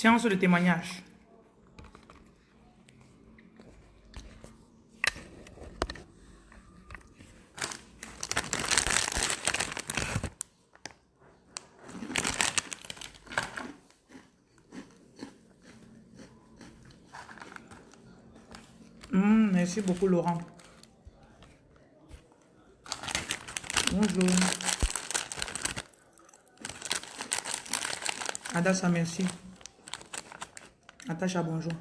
Séance de témoignage. Hum, merci beaucoup Laurent. Bonjour. Adassa, merci. Natacha, bonjour.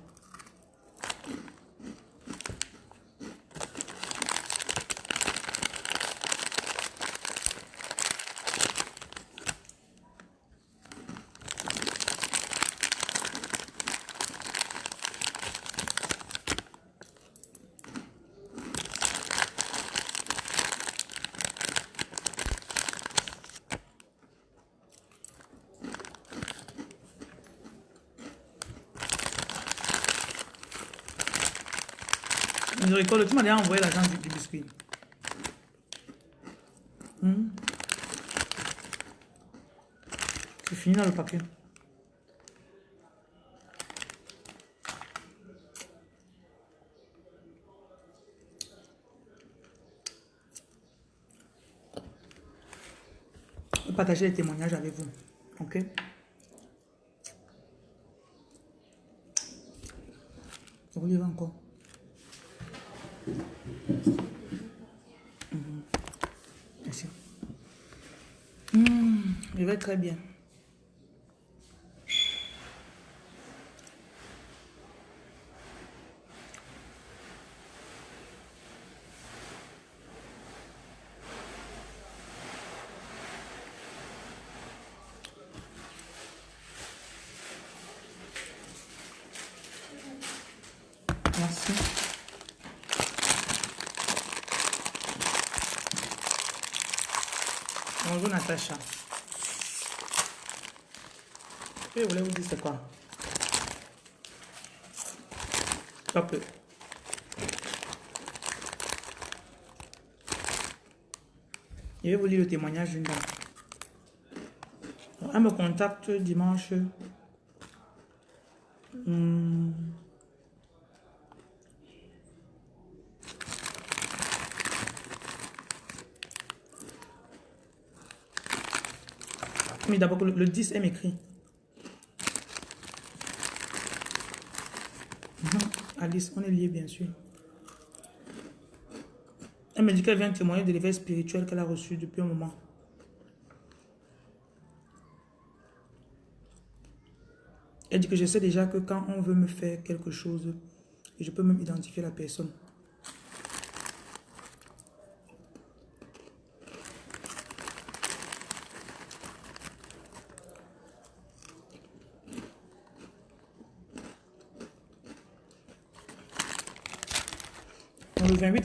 M'as déjà envoyé l'argent du, biscuit. Hmm? C'est fini dans le papier. partager les témoignages avec vous. Ok? Vous lire encore? Je vais très bien. Merci. Bonjour Natacha. Je voulais vous dire c'est quoi? Hop. Je vais vous lire le témoignage d'une dame. Elle me contacte dimanche. D'abord, le 10, elle m'écrit. Alice, on est liés bien sûr. Elle me dit qu'elle vient témoigner de l'éveil spirituel qu'elle a reçu depuis un moment. Elle dit que je sais déjà que quand on veut me faire quelque chose, je peux même identifier la personne.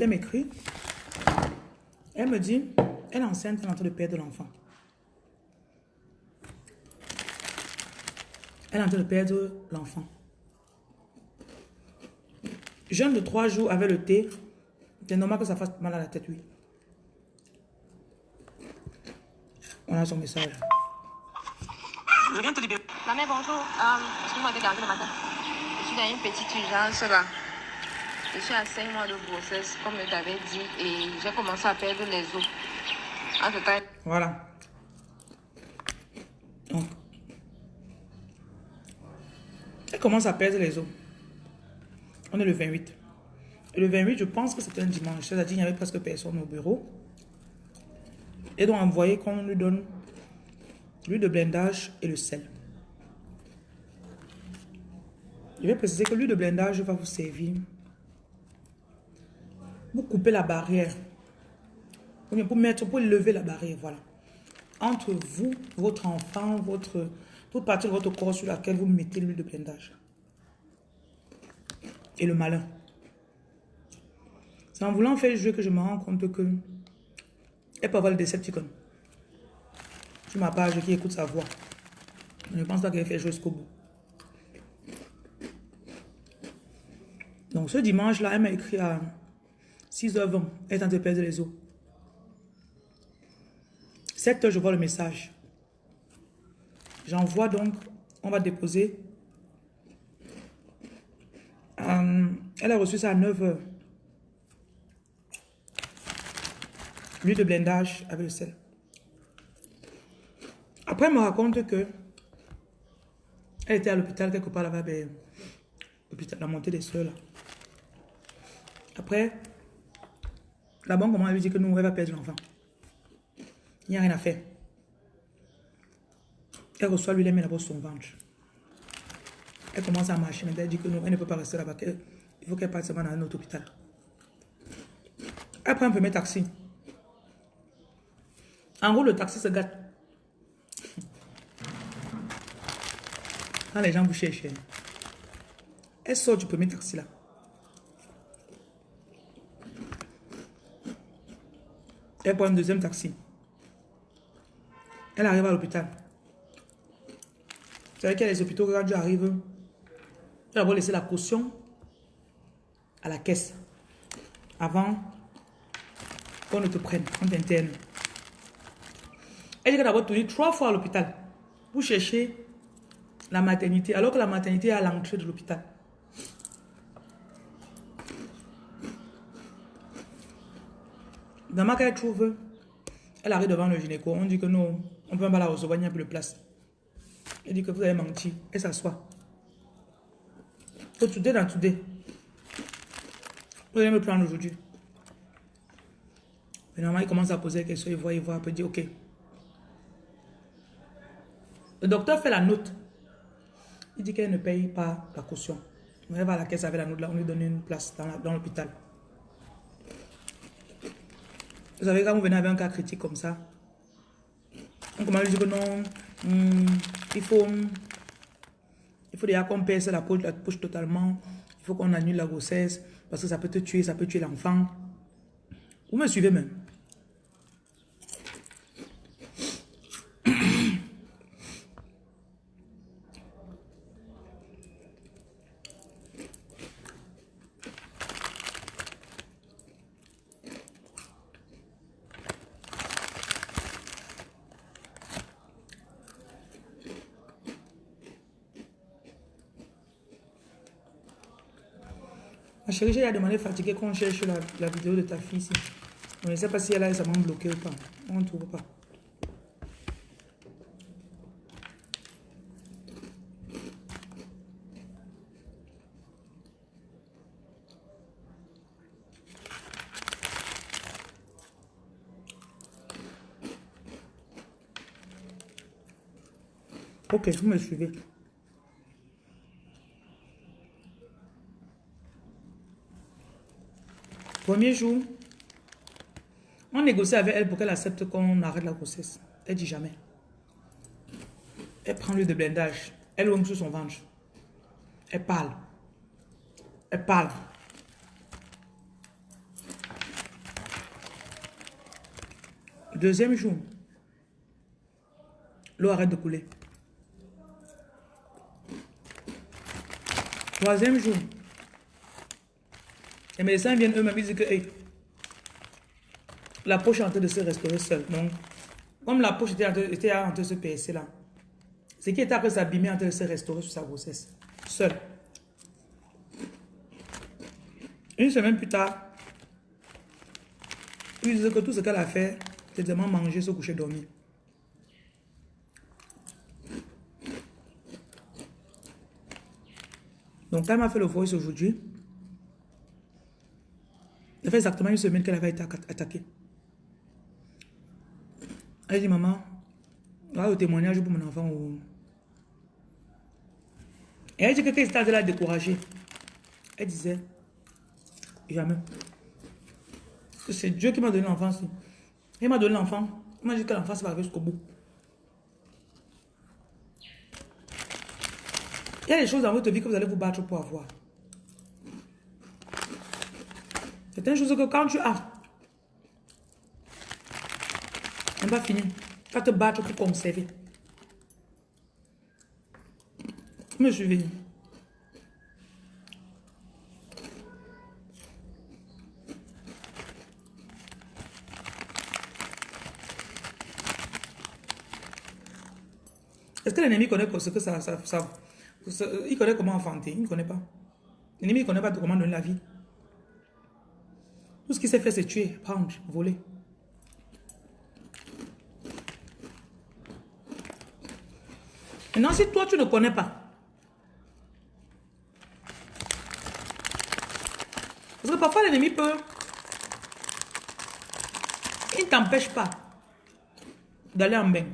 Le 28, elle m'écrit. Elle me dit, elle est enceinte, elle est en train de perdre l'enfant. Elle est en train de perdre l'enfant. Jeune de trois jours avec le thé, c'est normal que ça fasse mal à la tête, oui. On a son message. Je viens te libérer. Bonjour. Euh, Excuse-moi de garder le matin. Je suis dans une petite urgence là. Je suis à 5 mois de grossesse, comme je t'avais dit, et j'ai commencé à perdre les os. Voilà. Elle commence à perdre les os. On est le 28. Et le 28, je pense que c'était un dimanche. C'est-à-dire qu'il n'y avait presque personne au bureau. Et donc, envoyé qu'on lui donne l'huile de blindage et le sel. Je vais préciser que l'huile de blindage va vous servir vous coupez la barrière. Pour mettre, pour lever la barrière, voilà. Entre vous, votre enfant, votre, toute partie de votre corps sur laquelle vous mettez l'huile de blindage. Et le malin. C'est en voulant faire jouer que je me rends compte que elle peut avoir le Decepticon. sur ma page qui écoute sa voix. Je ne pense pas qu'elle fait jusqu'au bout. Donc ce dimanche-là, elle m'a écrit à 6h20. Elle est en train de perdre les os. 7h, je vois le message. J'envoie donc, on va déposer. Euh, elle a reçu ça à 9h. L'huile de blindage avec le sel. Après, elle me raconte que elle était à l'hôpital quelque part là-bas, ben, la montée des soeurs là. Après, la banque comment elle lui dit que nous, elle va perdre l'enfant. Il n'y a rien à faire. Elle reçoit lui, elle met d'abord son ventre. Elle commence à marcher, mais elle dit que non, elle ne peut pas rester là-bas. Il faut qu'elle parte seulement dans un autre hôpital. Elle prend un premier taxi. En gros, le taxi se gâte. Quand les gens vous cherchent, elle sort du premier taxi là. Elle prend un deuxième taxi. Elle arrive à l'hôpital. Vous savez qu'il y a les hôpitaux quand tu arrives, tu vas laisser la caution à la caisse avant qu'on ne te prenne, qu'on t'interne. Elle dit qu'elle a tourné trois fois à l'hôpital pour chercher la maternité, alors que la maternité est à l'entrée de l'hôpital. Dans ma qu'elle trouve, elle arrive devant le gynéco. On dit que non, on ne peut pas la recevoir, il n'y a plus de place. Elle dit que vous avez menti. Elle s'assoit. Faut tout dans tout Vous allez me prendre aujourd'hui. Finalement, il commence à poser des questions. Il voit, il voit, il peut dire OK. Le docteur fait la note. Il dit qu'elle ne paye pas la caution. Elle va à la caisse avec la note là, on lui donne une place dans l'hôpital. Vous savez, quand vous venez avec un cas critique comme ça, on commence à dire que non, hmm, il faut, il faut déjà qu'on pèse la poche, la poche totalement. Il faut qu'on annule la grossesse parce que ça peut te tuer, ça peut tuer l'enfant. Vous me suivez même. Chérie, j'ai demandé fatigué qu'on cherche la, la, vidéo de ta fille ici. Je ne sais pas si elle a récemment bloqué ou pas. On ne trouve pas. Ok, vous me suivez. Premier jour, on négocie avec elle pour qu'elle accepte qu'on arrête la grossesse. Elle dit jamais. Elle prend l'huile de blindage. Elle ouvre sur son ventre. Elle parle. Elle parle. Deuxième jour, l'eau arrête de couler. Troisième jour, les médecins viennent eux-mêmes, ils disent que la poche est en train de se restaurer seule. Donc, comme la poche était en train, de se percer là, ce qui était après s'abîmer en train de se restaurer sur sa grossesse. Seule. Une semaine plus tard, ils disent que tout ce qu'elle a fait, c'est seulement manger, se coucher, dormir. Donc, elle m'a fait le voice aujourd'hui. Ça fait exactement une semaine qu'elle avait été attaquée. Elle dit, maman, là, le témoignage pour mon enfant. Et elle dit que quand était la elle disait, jamais. C'est Dieu qui m'a donné l'enfant. Il m'a donné l'enfant. Il m'a dit que l'enfant va arriver jusqu'au bout. Il y a des choses dans votre vie que vous allez vous battre pour avoir. C'est une chose que quand tu as, on va finir. Tu vas te battre pour conserver. Me suivez Est-ce que l'ennemi connaît ce que ça, ça, ça, Il connaît comment enfanter, il ne connaît pas. L'ennemi ne connaît pas comment donner la vie. Tout ce qu'il sait faire, c'est tuer, prendre, voler. Maintenant, si toi, tu ne connais pas, parce que parfois l'ennemi peut, il ne t'empêche pas d'aller en bain.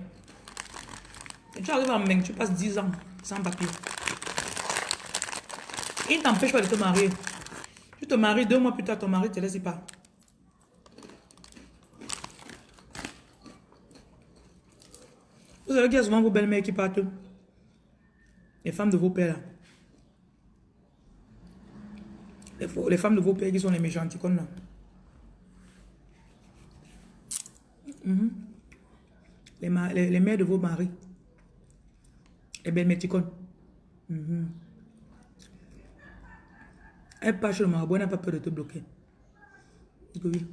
Et tu arrives en bain, tu passes 10 ans sans papier. Il ne t'empêche pas de te marier. Tu te maries deux mois plus tard, ton mari te laisse pas. Vous savez qu'il y a souvent vos belles-mères qui partent. Les femmes de vos pères là. Les, femmes de vos pères qui sont les méchanticones là. Mhm. les, mères de vos maris. Les belles méticones. Mm elle part chez le marabout, elle n'a pas peur de te bloquer. Oui.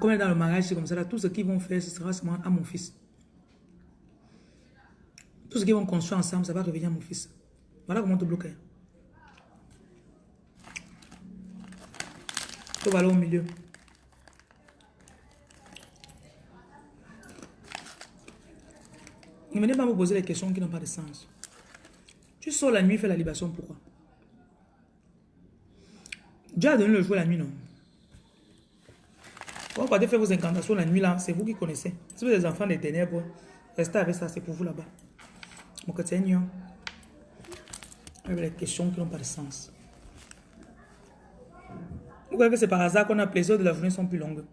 Comme elle est dans le mariage, c'est comme ça, tout ce qu'ils vont faire, ce sera seulement à mon fils. Tout ce qu'ils vont construire ensemble, ça va revenir à mon fils. Voilà comment te bloquer. Tu vas aller au milieu. Ne venez pas me poser des questions qui n'ont pas de sens. Tu sors la nuit, fais la libation, pourquoi? Dieu a donné le jour la nuit, non? Quand vous faire vos incantations la nuit, là, c'est vous qui connaissez. Si vous êtes des enfants des ténèbres, restez avec ça, c'est pour vous là-bas. Mon Seigneur, avec les questions qui n'ont pas de sens. Vous voyez que c'est par hasard qu'on a plaisir de la journée sont plus longues.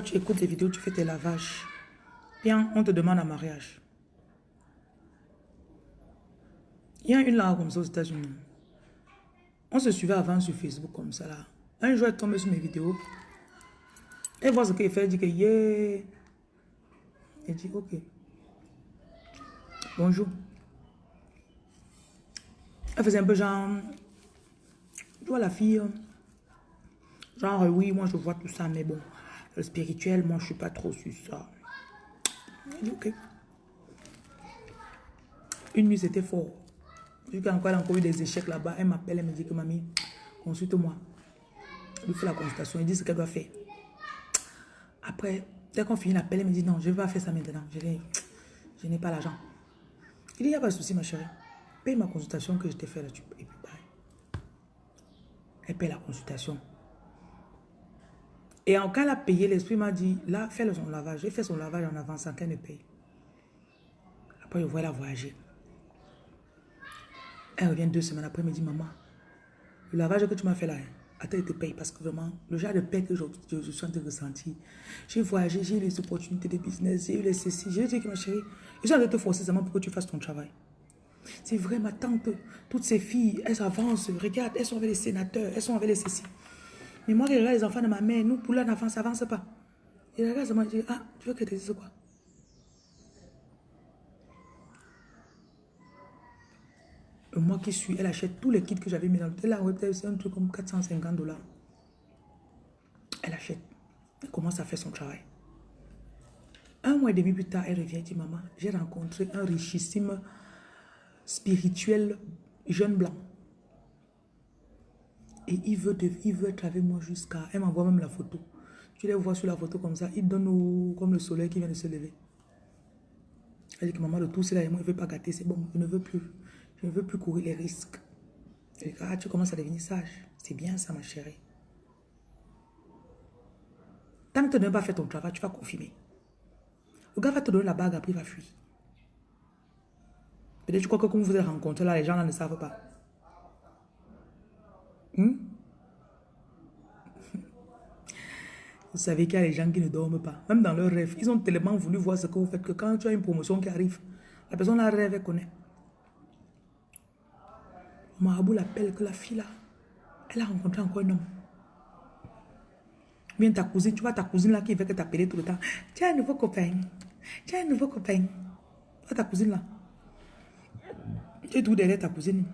Tu écoutes les vidéos, tu fais tes lavages. Bien, on te demande un mariage. Il y a une là comme ça aux États-Unis. On se suivait avant sur Facebook comme ça là. Un jour, elle tombe sur mes vidéos. Elle voit ce qu'elle fait, elle dit que yeah. Elle dit ok. Bonjour. Elle faisait un peu genre. Tu vois la fille. Genre, oui, moi je vois tout ça, mais bon, spirituel, moi je suis pas trop sur ça. Ok. Une nuit, c'était fort. Vu qu'encore elle a encore eu des échecs là-bas, elle m'appelle, elle me dit que mamie, consulte-moi. Elle lui fait la consultation, elle dit ce qu'elle doit faire. Après, dès qu'on finit l'appel, elle me dit non, je vais pas faire ça maintenant. Je n'ai pas l'argent. Il n'y a pas de souci, ma chérie. Paye ma consultation que je t'ai fait là. Tu, et puis, Elle paye la consultation. Et en cas elle a payé, l'esprit m'a dit, là, fais son lavage. J'ai fait son lavage en avance sans qu'elle ne paye. Après, je vois la voyager. Elle revient deux semaines après, elle me dit, maman, le lavage que tu m'as fait là, attends, elle te paye parce que vraiment, le genre de paix que je, suis en train de ressentir. J'ai voyagé, j'ai eu les opportunités de business, j'ai eu les ceci. J'ai dit que ma chérie, je suis en train de te forcer seulement pour que tu fasses ton travail. C'est vrai, ma tante, toutes ces filles, elles avancent, regarde, elles sont avec les sénateurs, elles sont avec les ceci. Mais moi, je regarde les enfants de ma mère, nous, pour l'enfant, ça n'avance pas. Et regarde, ça m'a dit, ah, tu veux que je te dise quoi moi qui suis, elle achète tous les kits que j'avais mis dans l'hôtel. Elle c'est un truc comme 450 dollars. Elle achète. Elle commence à faire son travail. Un mois et demi plus tard, elle revient et dit, maman, j'ai rencontré un richissime spirituel jeune blanc. Et il veut, il veut être avec moi jusqu'à... Elle m'envoie même la photo. Tu les vois sur la photo comme ça. Il donne comme le soleil qui vient de se lever. Elle dit que maman, le tout, c'est là. Et moi, je ne veux pas gâter. C'est bon, je ne veux plus. Je ne veux plus courir les risques. Ah, tu commences à devenir sage. C'est bien ça, ma chérie. Tant que tu n'as pas fait ton travail, tu vas confirmer. Le gars va te donner la bague, après il va fuir. Peut-être que quand vous vous êtes rencontrés là, les gens là ne savent pas. Hmm? Vous savez qu'il y a des gens qui ne dorment pas. Même dans leurs rêves. Ils ont tellement voulu voir ce que vous faites que quand tu as une promotion qui arrive, la personne la rêve, elle connaît. Marabout l'appelle que la fille là, elle a rencontré encore un homme. Bien ta cousine, tu vois ta cousine là qui veut que t'appeler tout le temps. Tu un nouveau copain. Tu as un nouveau copain. ta cousine là. Tu es tout derrière ta cousine.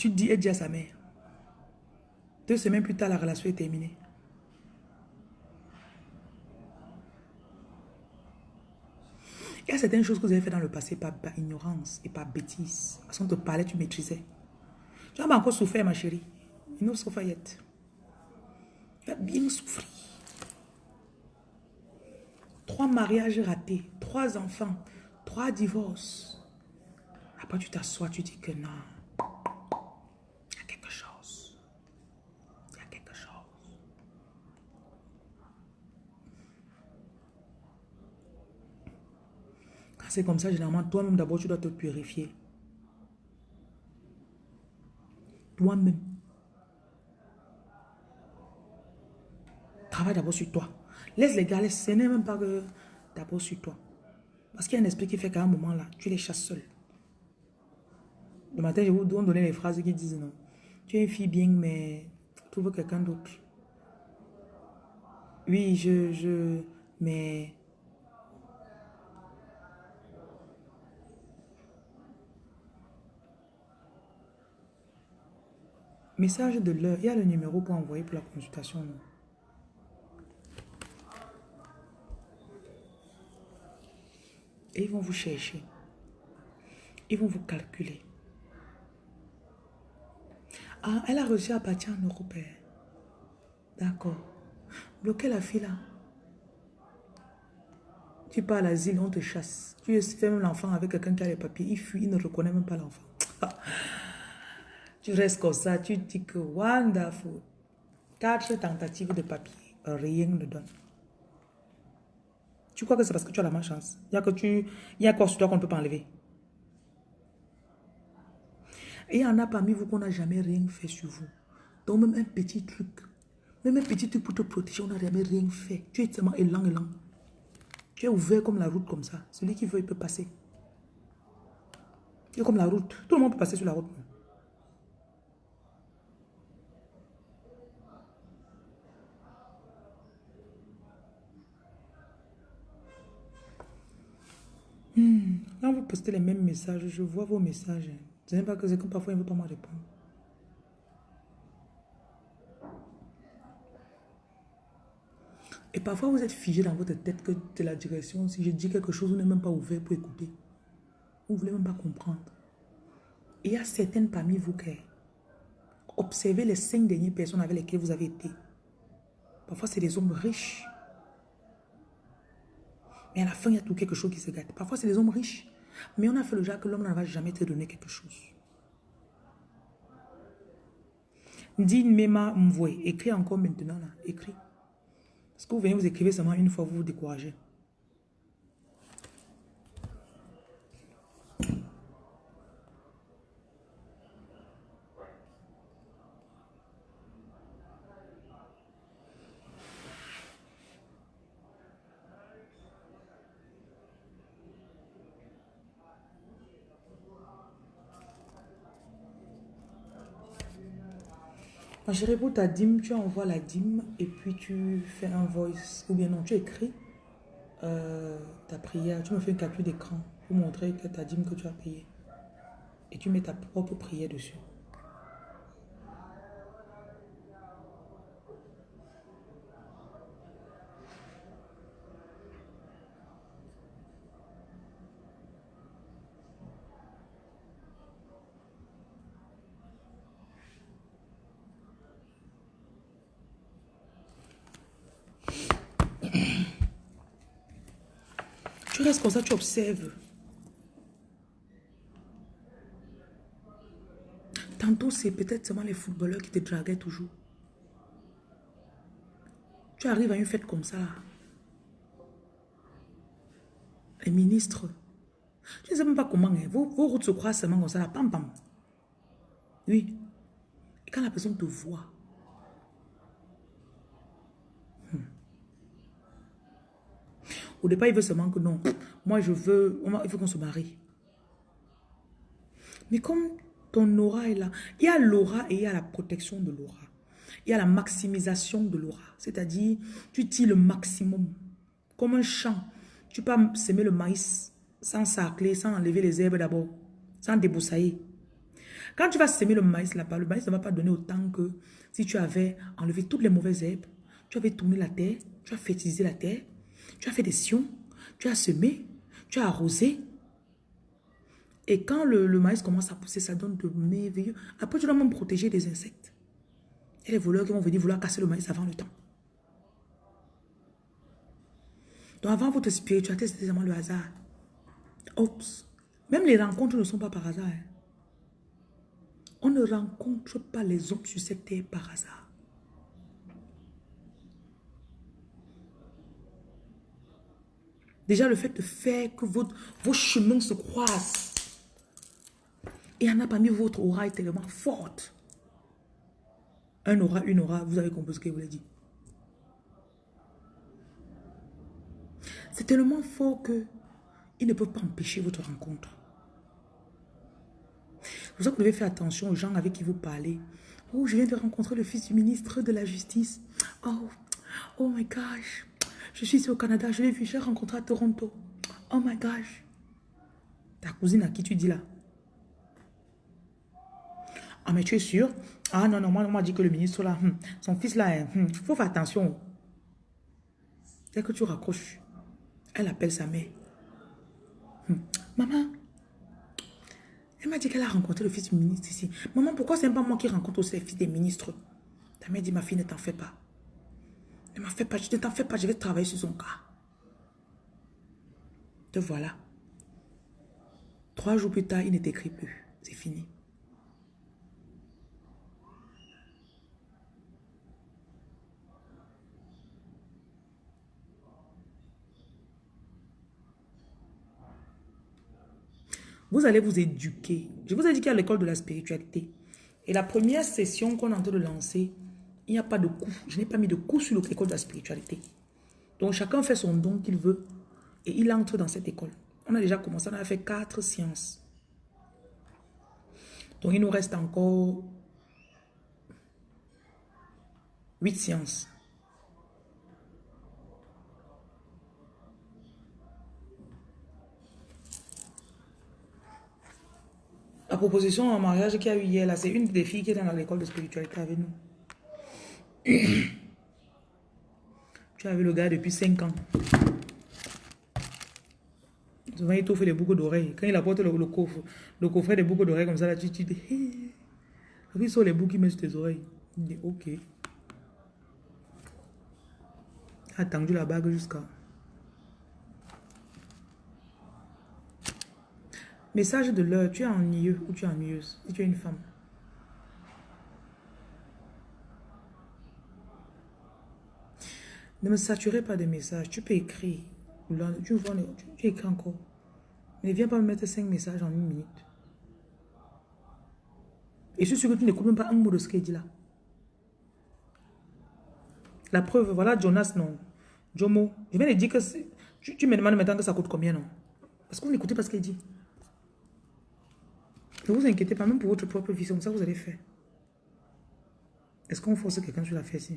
Tu dis, elle dit à sa mère. Deux semaines plus tard, la relation est terminée. Il y a certaines choses que vous avez fait dans le passé par, ignorance et par bêtise. Parce qu'on te parlait, tu maîtrisais. Tu as encore souffert, ma chérie. Il nous souffre Tu as bien souffert. Trois mariages ratés, trois enfants, trois divorces. Après, tu t'assois, tu dis que non. C'est comme ça, généralement, toi-même d'abord, tu dois te purifier. Toi-même. Travaille d'abord sur toi. Laisse les gars, ce n'est même pas que d'abord sur toi. Parce qu'il y a un esprit qui fait qu'à un moment là, tu les chasses seul. Le matin, je vous donner les phrases qui disent non. Tu es une fille bien, mais trouve quelqu'un d'autre. Oui, je, je, mais Message de l'heure. Il y a le numéro pour envoyer pour la consultation. Et ils vont vous chercher. Ils vont vous calculer. Ah, elle a reçu à partir en européen. D'accord. Bloquez la fille là. Tu pars à l'asile, on te chasse. Tu fais même l'enfant avec quelqu'un qui a les papiers. Il fuit, il ne reconnaît même pas l'enfant. Tu restes comme ça, tu dis que wonderful. Quatre tentatives de papier, rien ne donne. Tu crois que c'est parce que tu as la malchance? Il y a que tu, il y a quoi sur toi qu'on ne peut pas enlever? Et il y en a parmi vous qu'on n'a jamais rien fait sur vous. Donc même un petit truc, même un petit truc pour te protéger, on n'a jamais rien fait. Tu es tellement élan, élan. Tu es ouvert comme la route comme ça. Celui qui veut, il peut passer. Tu es comme la route. Tout le monde peut passer sur la route. Hmm. Quand vous postez les mêmes messages, je vois vos messages. Ce n'est pas que c'est que parfois il ne veut pas me répondre. Et parfois, vous êtes figé dans votre tête que c'est la direction. Si je dis quelque chose, vous n'êtes même pas ouvert pour écouter. Vous ne voulez même pas comprendre. Il y a certaines parmi vous qui observez les cinq dernières personnes avec lesquelles vous avez été. Parfois, c'est des hommes riches. Mais à la fin, il y a tout quelque chose qui se gâte. Parfois, c'est des hommes riches. Mais on a fait le genre que l'homme ne va jamais te donner quelque chose. Dis Mema Mvoué. Écris encore maintenant. là. Écris. Parce que vous venez vous écrivez seulement une fois, vous vous découragez. Ma chérie, pour ta dîme, tu envoies la dîme et puis tu fais un voice. Ou bien non, tu écris euh, ta prière. Tu me fais une capture d'écran pour montrer que ta dîme que tu as payée. Et tu mets ta propre prière dessus. Tu restes comme ça, tu observes. Tantôt, c'est peut-être seulement les footballeurs qui te draguaient toujours. Tu arrives à une fête comme ça. Les ministres. Je ne sais même pas comment. Hein. Vos, vos, routes se croisent seulement comme ça, là, pam, pam. Oui. Et quand la personne te voit, hmm. Au départ, il veut seulement que non. Moi, je veux, il faut qu'on se marie. Mais comme ton aura est là, il y a l'aura et il y a la protection de l'aura. Il y a la maximisation de l'aura. C'est-à-dire, tu tires le maximum. Comme un champ. Tu peux semer le maïs sans sacler, sans enlever les herbes d'abord, sans débroussailler. Quand tu vas semer le maïs là-bas, le maïs ne va pas donner autant que si tu avais enlevé toutes les mauvaises herbes, tu avais tourné la terre, tu as fertilisé la terre, tu as fait des sions, tu as semé, tu as arrosé. Et quand le, maïs commence à pousser, ça donne de merveilleux. Après, tu dois même protéger des insectes. Et les voleurs qui vont venir vouloir casser le maïs avant le temps. Donc avant votre spiritualité, c'était vraiment le hasard. Même les rencontres ne sont pas par hasard. Hein. On ne rencontre pas les hommes sur cette terre par hasard. Déjà, le fait de faire que vos chemins se croisent. Et en a parmi votre aura est tellement forte. Un aura, une aura, vous avez compris ce que je vous l'ai dit. C'est tellement fort que ils ne peuvent pas empêcher votre rencontre. Vous devez faire attention aux gens avec qui vous parlez. Oh, je viens de rencontrer le fils du ministre de la Justice. Oh, oh my gosh. Je suis ici au Canada, je l'ai vu, j'ai rencontré à Toronto. Oh my gosh. Ta cousine à qui tu dis là? Ah, mais tu es sûr? Ah non, non, moi, on m'a dit que le ministre là, hmm, son fils là, il hmm, faut faire attention. Dès que tu raccroches, elle appelle sa mère. Hmm. Maman, elle m'a dit qu'elle a rencontré le fils du ministre ici. Maman, pourquoi c'est pas moi qui rencontre aussi les fils des ministres? Ta mère dit, ma fille, ne t'en fais pas. Ne fais pas, t'en fais pas, je vais travailler sur son cas. Te voilà. Trois jours plus tard, il ne t'écrit plus. C'est fini. Vous allez vous éduquer. Je vous ai dit a l'école de la spiritualité. Et la première session qu'on est en train de lancer, il n'y a pas de coup. Je n'ai pas mis de coup sur l'école de la spiritualité. Donc chacun fait son don qu'il veut et il entre dans cette école. On a déjà commencé, on a fait quatre sciences. Donc il nous reste encore huit sciences. La proposition en mariage qu'il y a eu hier, là, c'est une des filles qui est dans l'école de spiritualité avec nous. tu as vu le gars depuis 5 ans. Souvent, il t'offre des boucles d'oreilles. Quand il apporte le, coffre, le coffret des boucles d'oreilles comme ça, là, tu, te dis, hey. sont les boucles qu'il met sur tes oreilles. Il dit, ok. Attendu la bague jusqu'à... Message de l'heure, tu es ennuyeux ou tu es ennuyeuse? Si tu es une femme. Ne me saturez pas de messages. Tu peux écrire. Tu, vois, tu écris encore. Ne viens pas me mettre cinq messages en une minute. Et je suis sûr que tu n'écoutes même pas un mot de ce qu'il dit là. La preuve, voilà Jonas, non. Jomo. Je viens de dire que tu, tu me demandes maintenant que ça coûte combien, non? Parce que vous n'écoutez pas ce qu'il dit. Ne vous inquiétez pas, même pour votre propre vie, comme ça vous allez faire. Est-ce qu'on force quelqu'un sur la fesse?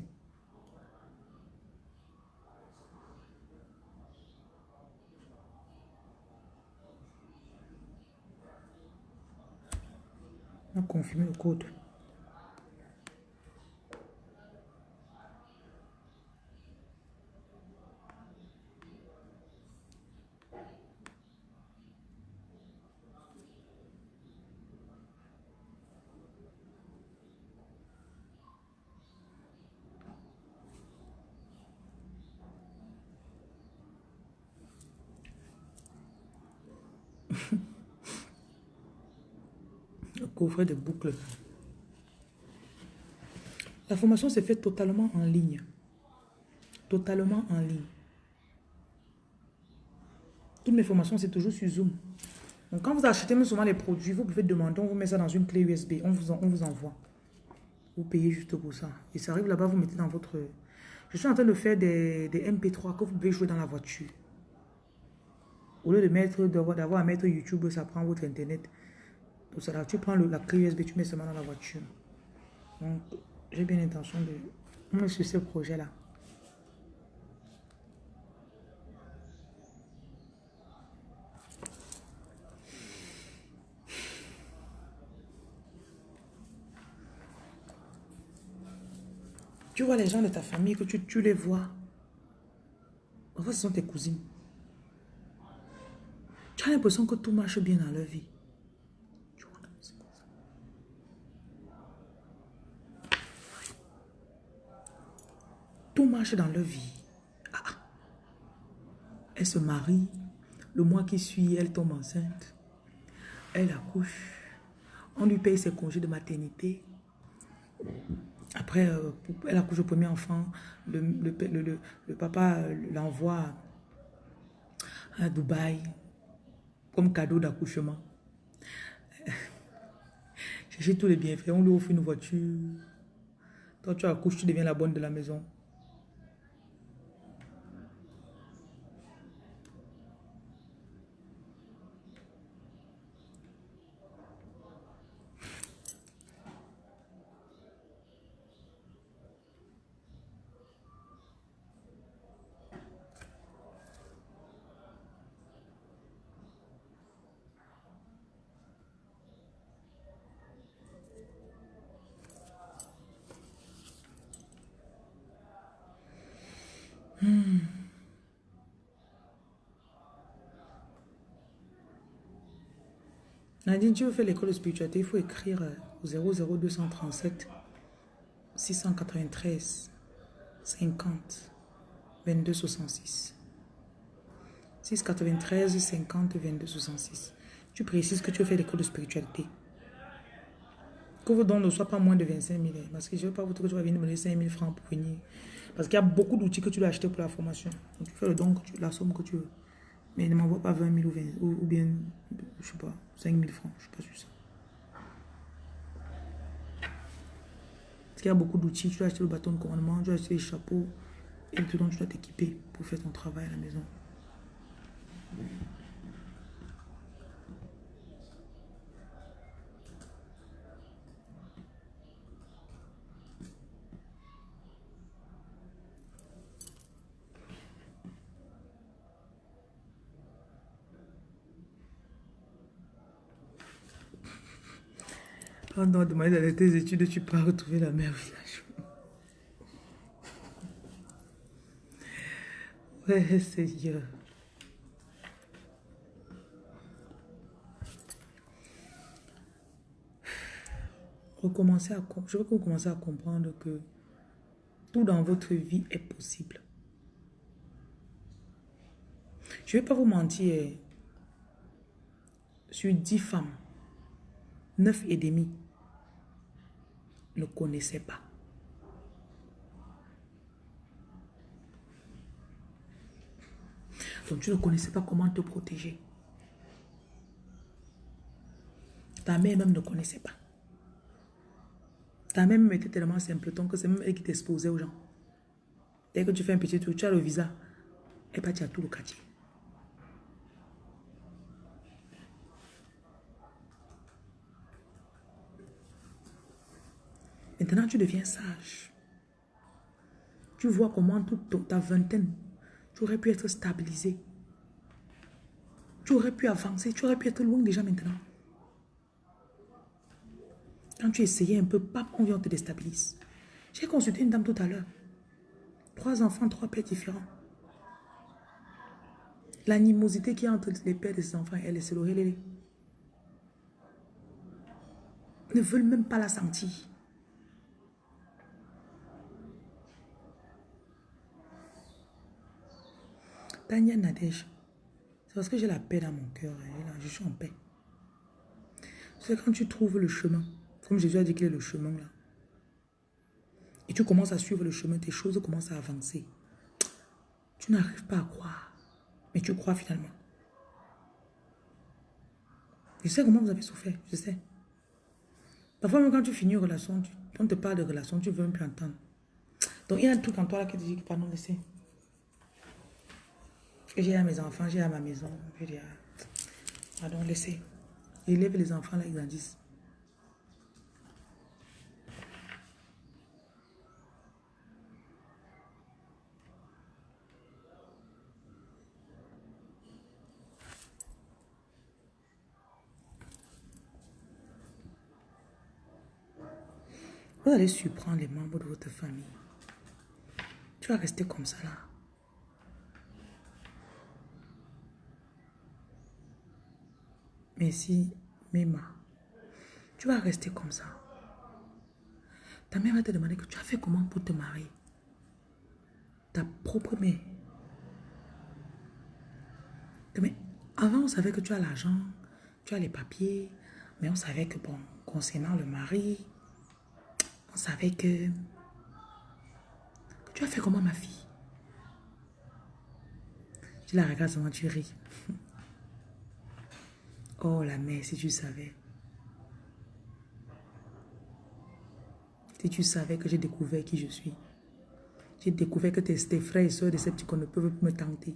Ici? On a confirmé de boucles. La formation s'est faite totalement en ligne. Totalement en ligne. Toutes mes formations, c'est toujours sur Zoom. Donc, quand vous achetez même souvent les produits, vous pouvez demander, on vous met ça dans une clé USB, on vous, on vous envoie. Vous payez juste pour ça. Et ça arrive là-bas, vous mettez dans votre... Je suis en train de faire des, des MP3 que vous pouvez jouer dans la voiture. Au lieu de mettre, d'avoir à mettre YouTube, ça prend votre Internet. Ça, là, tu prends le, la clé USB, tu mets seulement dans la voiture. Donc, j'ai bien l'intention de... me sur ce projet-là. Tu vois les gens de ta famille que tu, tu les vois. En fait, ce sont tes cousines. Tu as l'impression que tout marche bien dans leur vie. Marche dans leur vie. Ah, ah. Elle se marie. Le mois qui suit, elle tombe enceinte. Elle accouche. On lui paye ses congés de maternité. Après, euh, elle accouche le premier enfant. Le, le papa l'envoie à Dubaï comme cadeau d'accouchement. Cherchez tous les bienfaits. On lui offre une voiture. Toi, tu accouches, tu deviens la bonne de la maison. Nadine, tu veux faire l'école de spiritualité, il faut écrire euh, au 00237 693 50 22 66. 693 50 22 66. Tu précises que tu veux faire l'école de spiritualité. Que vos dons ne soient pas moins de 25 000. Hein, parce que je ne veux pas vous dire que tu vas venir me donner 5 000 francs pour venir parce qu'il y a beaucoup d'outils que tu dois acheter pour la formation. Donc, tu fais le don, la somme que tu veux. Mais ne m'envoie pas 20 000 ou, 20, ou, bien, je sais pas, 5 000 francs. Je ne suis pas sûr ça. Parce qu'il y a beaucoup d'outils. Tu dois acheter le bâton de commandement, tu dois acheter les chapeaux. Et tout donc tu dois t'équiper pour faire ton travail à la maison. Pendant demander d'aller tes études, tu peux retrouver la mère village. Ouais, Seigneur. Recommencer à, je veux que vous commencez à comprendre que tout dans votre vie est possible. Je ne vais pas vous mentir. Sur dix femmes, neuf et demi ne connaissait pas. Donc tu ne connaissais pas comment te protéger. Ta mère même ne connaissait pas. Ta mère même était tellement simpleton que c'est même elle qui t'exposait aux gens. Dès que tu fais un petit tour, tu as le visa. Et pas tu as tout le quartier. Maintenant, tu deviens sage. Tu vois comment toute ta vingtaine, tu aurais pu être stabilisé. Tu aurais pu avancer, tu aurais pu être loin déjà maintenant. Quand tu essayais un peu, pas on te déstabilise. J'ai consulté une dame tout à l'heure. Trois enfants, trois pères différents. L'animosité qui est entre les pères de ses enfants, elle, c'est le Ne veulent même pas la sentir. Tania Nadège, c'est parce que j'ai la paix dans mon cœur. Hein, je suis en paix. C'est quand tu trouves le chemin, comme Jésus a dit qu'il est le chemin là, et tu commences à suivre le chemin, tes choses commencent à avancer. Tu n'arrives pas à croire, mais tu crois finalement. Je sais comment vous avez souffert, je sais. Parfois, même quand tu finis une relation, tu, on te parle de relation, tu veux même plus entendre. Donc, il y a un truc en toi là qui te dit que pardon, laissez. J'ai à mes enfants, j'ai à ma maison. Je pardon, laissez. Élève les enfants là, ils grandissent. Vous allez surprendre les membres de votre famille. Tu vas rester comme ça là. Merci, Mema. Tu vas rester comme ça. Ta mère va te demander que tu as fait comment pour te marier. Ta propre mère. Mais avant, on savait que tu as l'argent, tu as les papiers, mais on savait que, bon, concernant le mari, on savait que... Tu as fait comment, ma fille? Tu la regardes seulement, tu ris. Oh, la mère, si tu savais. Si tu savais que j'ai découvert qui je suis. J'ai découvert que tes, frères et soeurs de qu'on ne peuvent me tenter.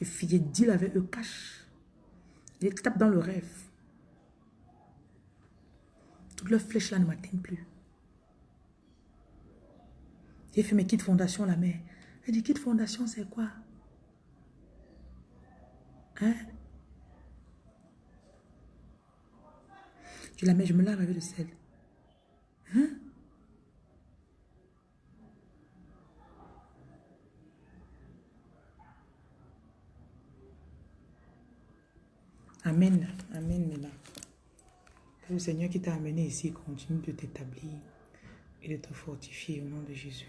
J'ai dit avec eux, cache. Ils tapent dans le rêve. Toute leur flèche là ne m'atteignent plus. J'ai fait mes kits fondation, la mère. Elle dit, kit fondation, c'est quoi? Hein? Je la mets, je me lave avec le sel. Hein? Amen. Amen, Mena. Que le Seigneur qui t'a amené ici continue de t'établir et de te fortifier au nom de Jésus.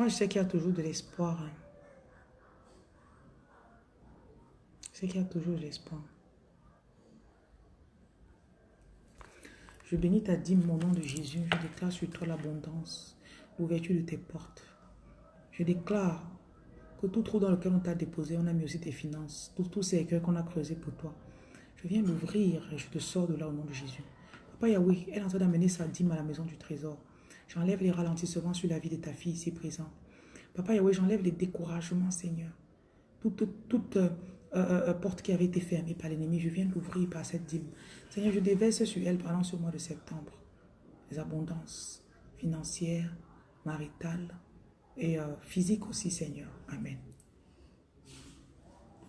Moi, je sais qu'il y a toujours de l'espoir. Hein. Je sais qu'il y a toujours de l'espoir. Je bénis ta dîme, mon nom de Jésus. Je déclare sur toi l'abondance, l'ouverture de tes portes. Je déclare que tout trou dans lequel on t'a déposé, on a mis aussi tes finances, tous ces cœurs qu'on a creusés pour toi. Je viens l'ouvrir et je te sors de là au nom de Jésus. Papa Yahweh, elle est en train d'amener sa dîme à la maison du trésor. J'enlève les ralentissements sur la vie de ta fille ici présente. Papa Yahweh, j'enlève les découragements, Seigneur. Toute, toute euh, euh, euh, porte qui avait été fermée par l'ennemi, je viens l'ouvrir par cette dîme. Seigneur, je déverse sur elle pendant ce mois de septembre les abondances financières, maritales et physiques aussi, Seigneur. Amen.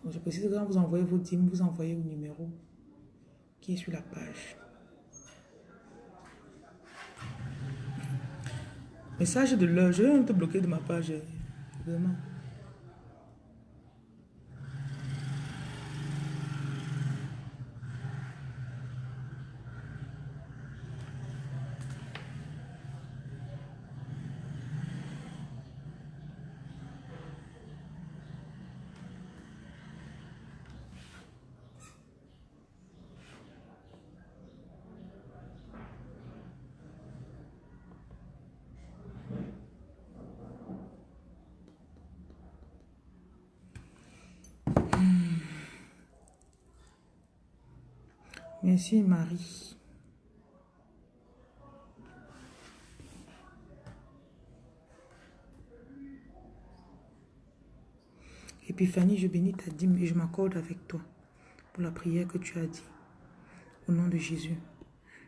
je précise que quand vous envoyez vos dîmes, vous envoyez au numéro qui est sur la page. Message de l'heure. Je vais te bloquer de ma page. Demain. Merci Marie. Épiphanie, je bénis ta dîme et je m'accorde avec toi pour la prière que tu as dit. Au nom de Jésus,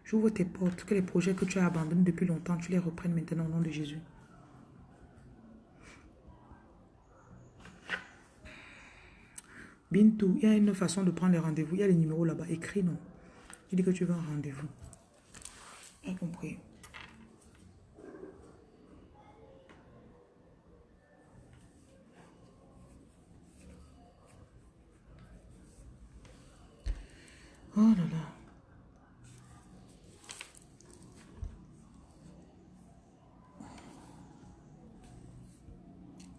J'ouvre tes portes, que les projets que tu as abandonnés depuis longtemps, tu les reprennes maintenant au nom de Jésus. Bintou, il y a une façon de prendre les rendez-vous. Il y a les numéros là-bas. Écris non. Tu dis que tu veux un rendez-vous. J'ai compris. Oh là là.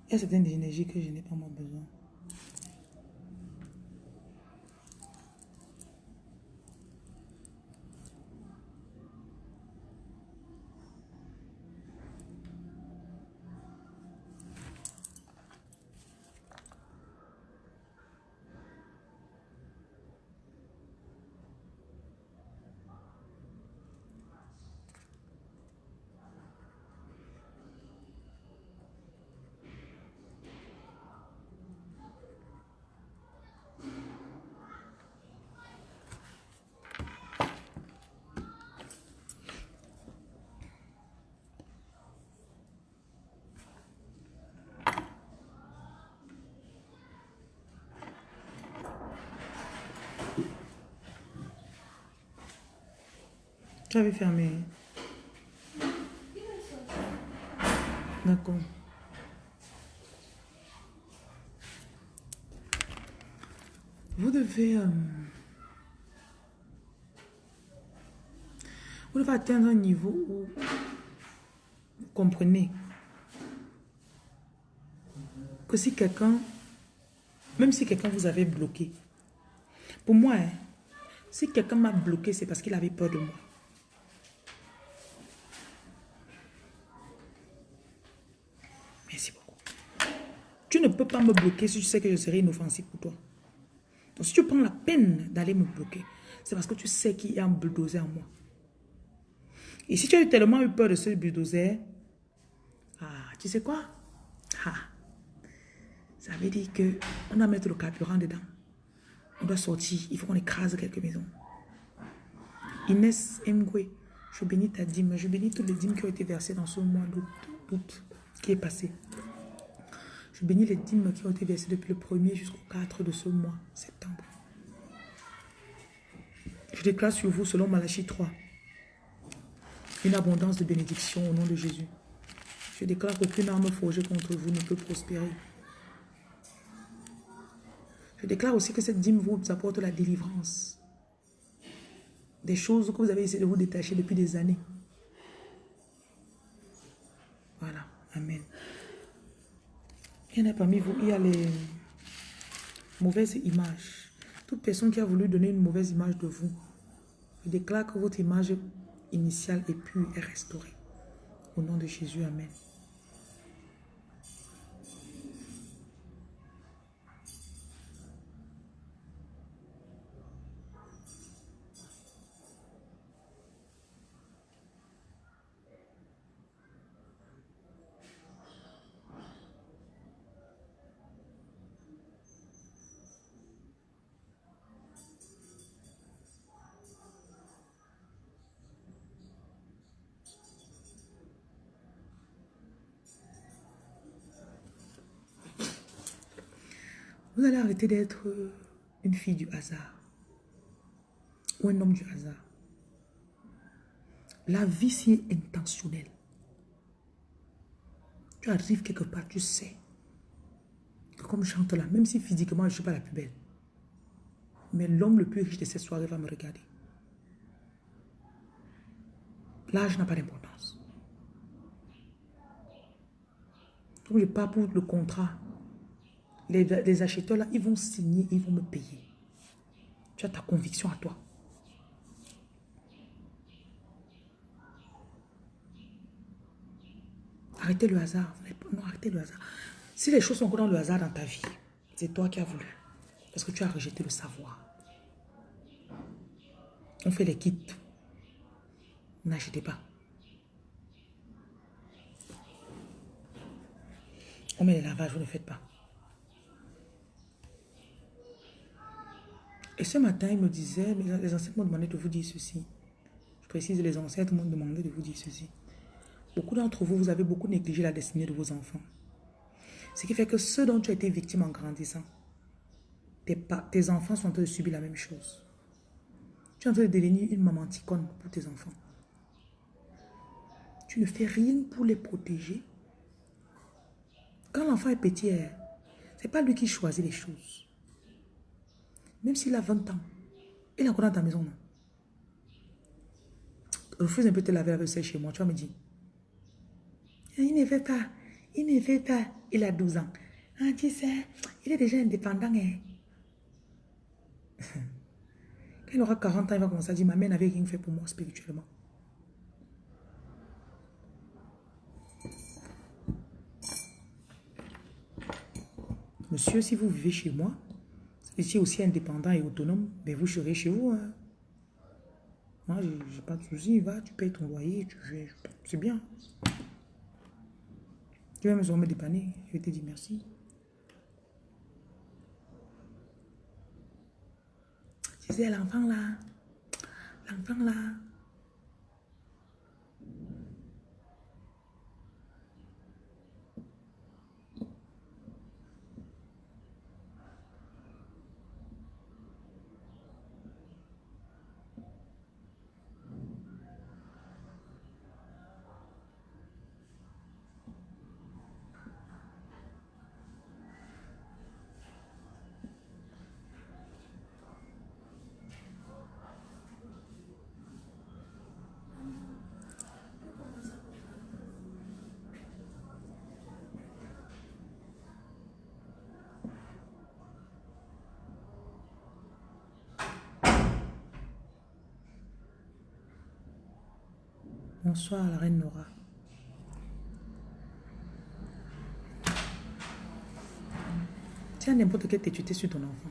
Il y a certaines énergies que je n'ai pas moi besoin. Tu avais fermé. D'accord. Vous devez... euh, vous devez atteindre un niveau où vous comprenez que si quelqu'un, même si quelqu'un vous avait bloqué, pour moi, hein, si quelqu'un m'a bloqué, c'est parce qu'il avait peur de moi. Merci beaucoup. Tu ne peux pas me bloquer si tu sais que je serai inoffensif pour toi. Donc si tu prends la peine d'aller me bloquer, c'est parce que tu sais qu'il y a un bulldozer en moi. Et si tu as tellement eu peur de ce bulldozer, ah, tu sais quoi? Ah, ça veut dire que on doit mettre le carburant dedans. On doit sortir. Il faut qu'on écrase quelques maisons. Inès Mgwe, je bénis ta dîme. Je bénis toutes les dîmes qui ont été versées dans ce mois d'août qui est passé. Je bénis les dîmes qui ont été versées depuis le 1er jusqu'au 4 de ce mois, septembre. Je déclare sur vous, selon Malachie 3, une abondance de bénédictions au nom de Jésus. Je déclare qu'aucune arme forgée contre vous ne peut prospérer. Je déclare aussi que cette dîme vous apporte la délivrance. Des choses que vous avez essayé de vous détacher depuis des années. Voilà. Amen. Il y en a parmi vous, il y a les mauvaises images. Toute personne qui a voulu donner une mauvaise image de vous, je déclare que votre image initiale est pure et restaurée. Au nom de Jésus, Amen. Vous allez arrêter d'être une fille du hasard? Ou un homme du hasard? La vie, c'est intentionnelle. Tu arrives quelque part, tu sais. que Comme je chante là, même si physiquement je suis pas la plus belle. Mais l'homme le plus riche de cette soirée va me regarder. L'âge n'a pas d'importance. Comme je pars pour le contrat, les, acheteurs là, ils vont signer, ils vont me payer. Tu as ta conviction à toi. Arrêtez le hasard. Non, arrêtez le hasard. Si les choses sont encore dans le hasard dans ta vie, c'est toi qui as voulu. Parce que tu as rejeté le savoir. On fait les kits. N'achetez pas. On met les lavages, vous ne faites pas. Et ce matin, il me disait, les enseignants m'ont demandé de vous dire ceci. précise, les ancêtres m'ont demandé de vous dire ceci. Beaucoup d'entre vous, vous avez beaucoup négligé la destinée de vos enfants. Ce qui fait que ceux dont tu as été victime en grandissant, tes, enfants sont en train de subir la même chose. Tu es en train de devenir une maman ticone pour tes enfants. Tu ne fais rien pour les protéger. Quand l'enfant est petit, hein, ce n'est pas lui qui choisit les choses. Même s'il a 20 ans, il est encore dans ta maison. Refuse un peu de te laver la vaisselle chez moi. Tu vas me dire. Il ne veut pas. Il ne veut pas. Il a 12 ans. Ah, tu sais, il est déjà indépendant. Hein. Quand il aura 40 ans, il va commencer à dire, ma mère n'avait rien fait pour moi spirituellement. Monsieur, si vous vivez chez moi, si aussi indépendant et autonome, mais ben, vous serez chez vous. Hein. Moi, j'ai pas de soucis. Va, tu payes ton loyer, tu. C'est bien. Tu vas me dépanner. Je te dire merci. C'est l'enfant là. L'enfant là. Bonsoir la reine Nora. Tiens n'importe quelle tétuité sur ton enfant.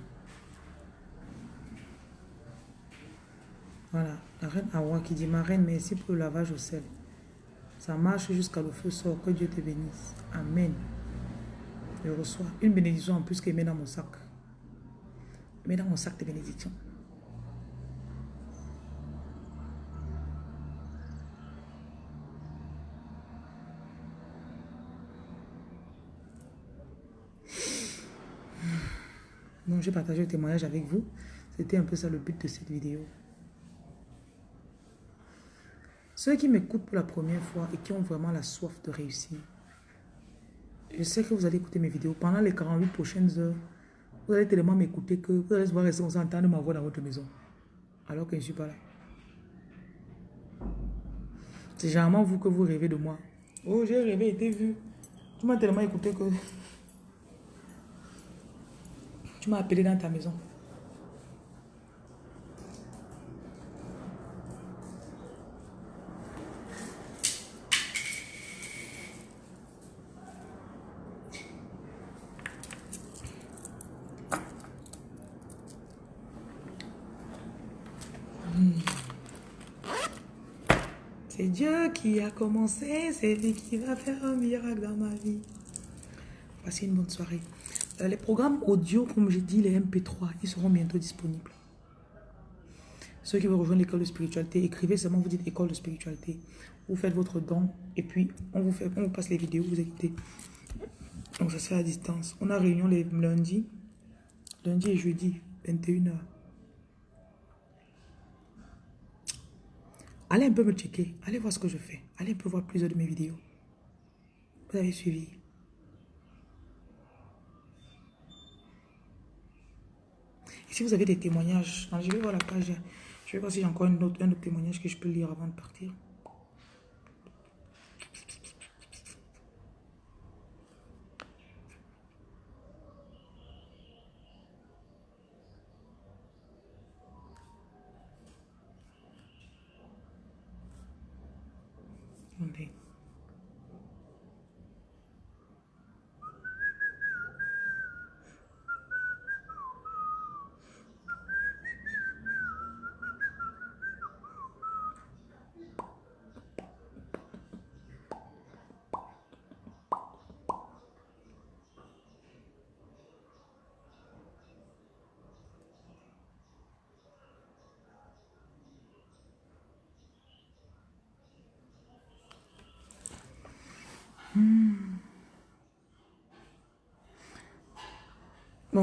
Voilà, la reine Awa qui dit, ma reine, merci pour le lavage au sel. Ça marche jusqu'à le feu sort. Que Dieu te bénisse. Amen. Je reçois une bénédiction en plus que met dans mon sac. Mets dans mon sac de bénédiction. Donc, j'ai partagé le témoignage avec vous. C'était un peu ça le but de cette vidéo. Ceux qui m'écoutent pour la première fois et qui ont vraiment la soif de réussir, je sais que vous allez écouter mes vidéos. Pendant les 48 prochaines heures, vous allez tellement m'écouter que vous allez voir rester entendre ma voix dans votre maison. Alors que je ne suis pas là. C'est généralement vous que vous rêvez de moi. Oh, j'ai rêvé et t'ai vu. Tu m'as tellement écouté que... Tu m'as appelé dans ta maison. Hmm. C'est Dieu qui a commencé, c'est lui qui va faire un miracle dans ma vie. Voici une bonne soirée. Euh, les programmes audio, comme j'ai dit, les MP3, ils seront bientôt disponibles. Ceux qui veulent rejoindre l'école de spiritualité, écrivez seulement, vous dites école de spiritualité. Vous faites votre don et puis on vous, fait, on vous passe les vidéos, vous écoutez. Donc ça se fait à distance. On a réunion les lundis, lundi et jeudi, 21h. Allez un peu me checker, allez voir ce que je fais. Allez un peu voir plusieurs de mes vidéos. Vous avez suivi. Si vous avez des témoignages, je vais voir la page. Je vais voir si j'ai encore un autre, un autre témoignage que je peux lire avant de partir.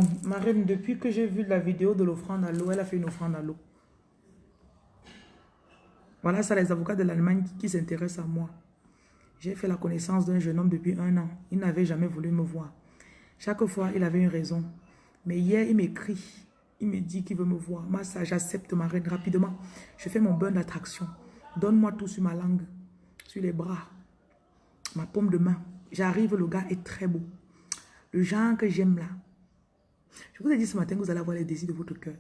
Bon, Marine, depuis que j'ai vu la vidéo de l'offrande à l'eau, elle a fait une offrande à l'eau. Voilà ça, les avocats de l'Allemagne qui, s'intéressent à moi. J'ai fait la connaissance d'un jeune homme depuis un an. Il n'avait jamais voulu me voir. Chaque fois, il avait une raison. Mais hier, il m'écrit. Il me dit qu'il veut me voir. Moi, ça, j'accepte ma reine rapidement. Je fais mon bain d'attraction. Donne-moi tout sur ma langue, sur les bras, ma paume de main. J'arrive, le gars est très beau. Le genre que j'aime là. Je vous ai dit ce matin que vous allez avoir les désirs de votre cœur.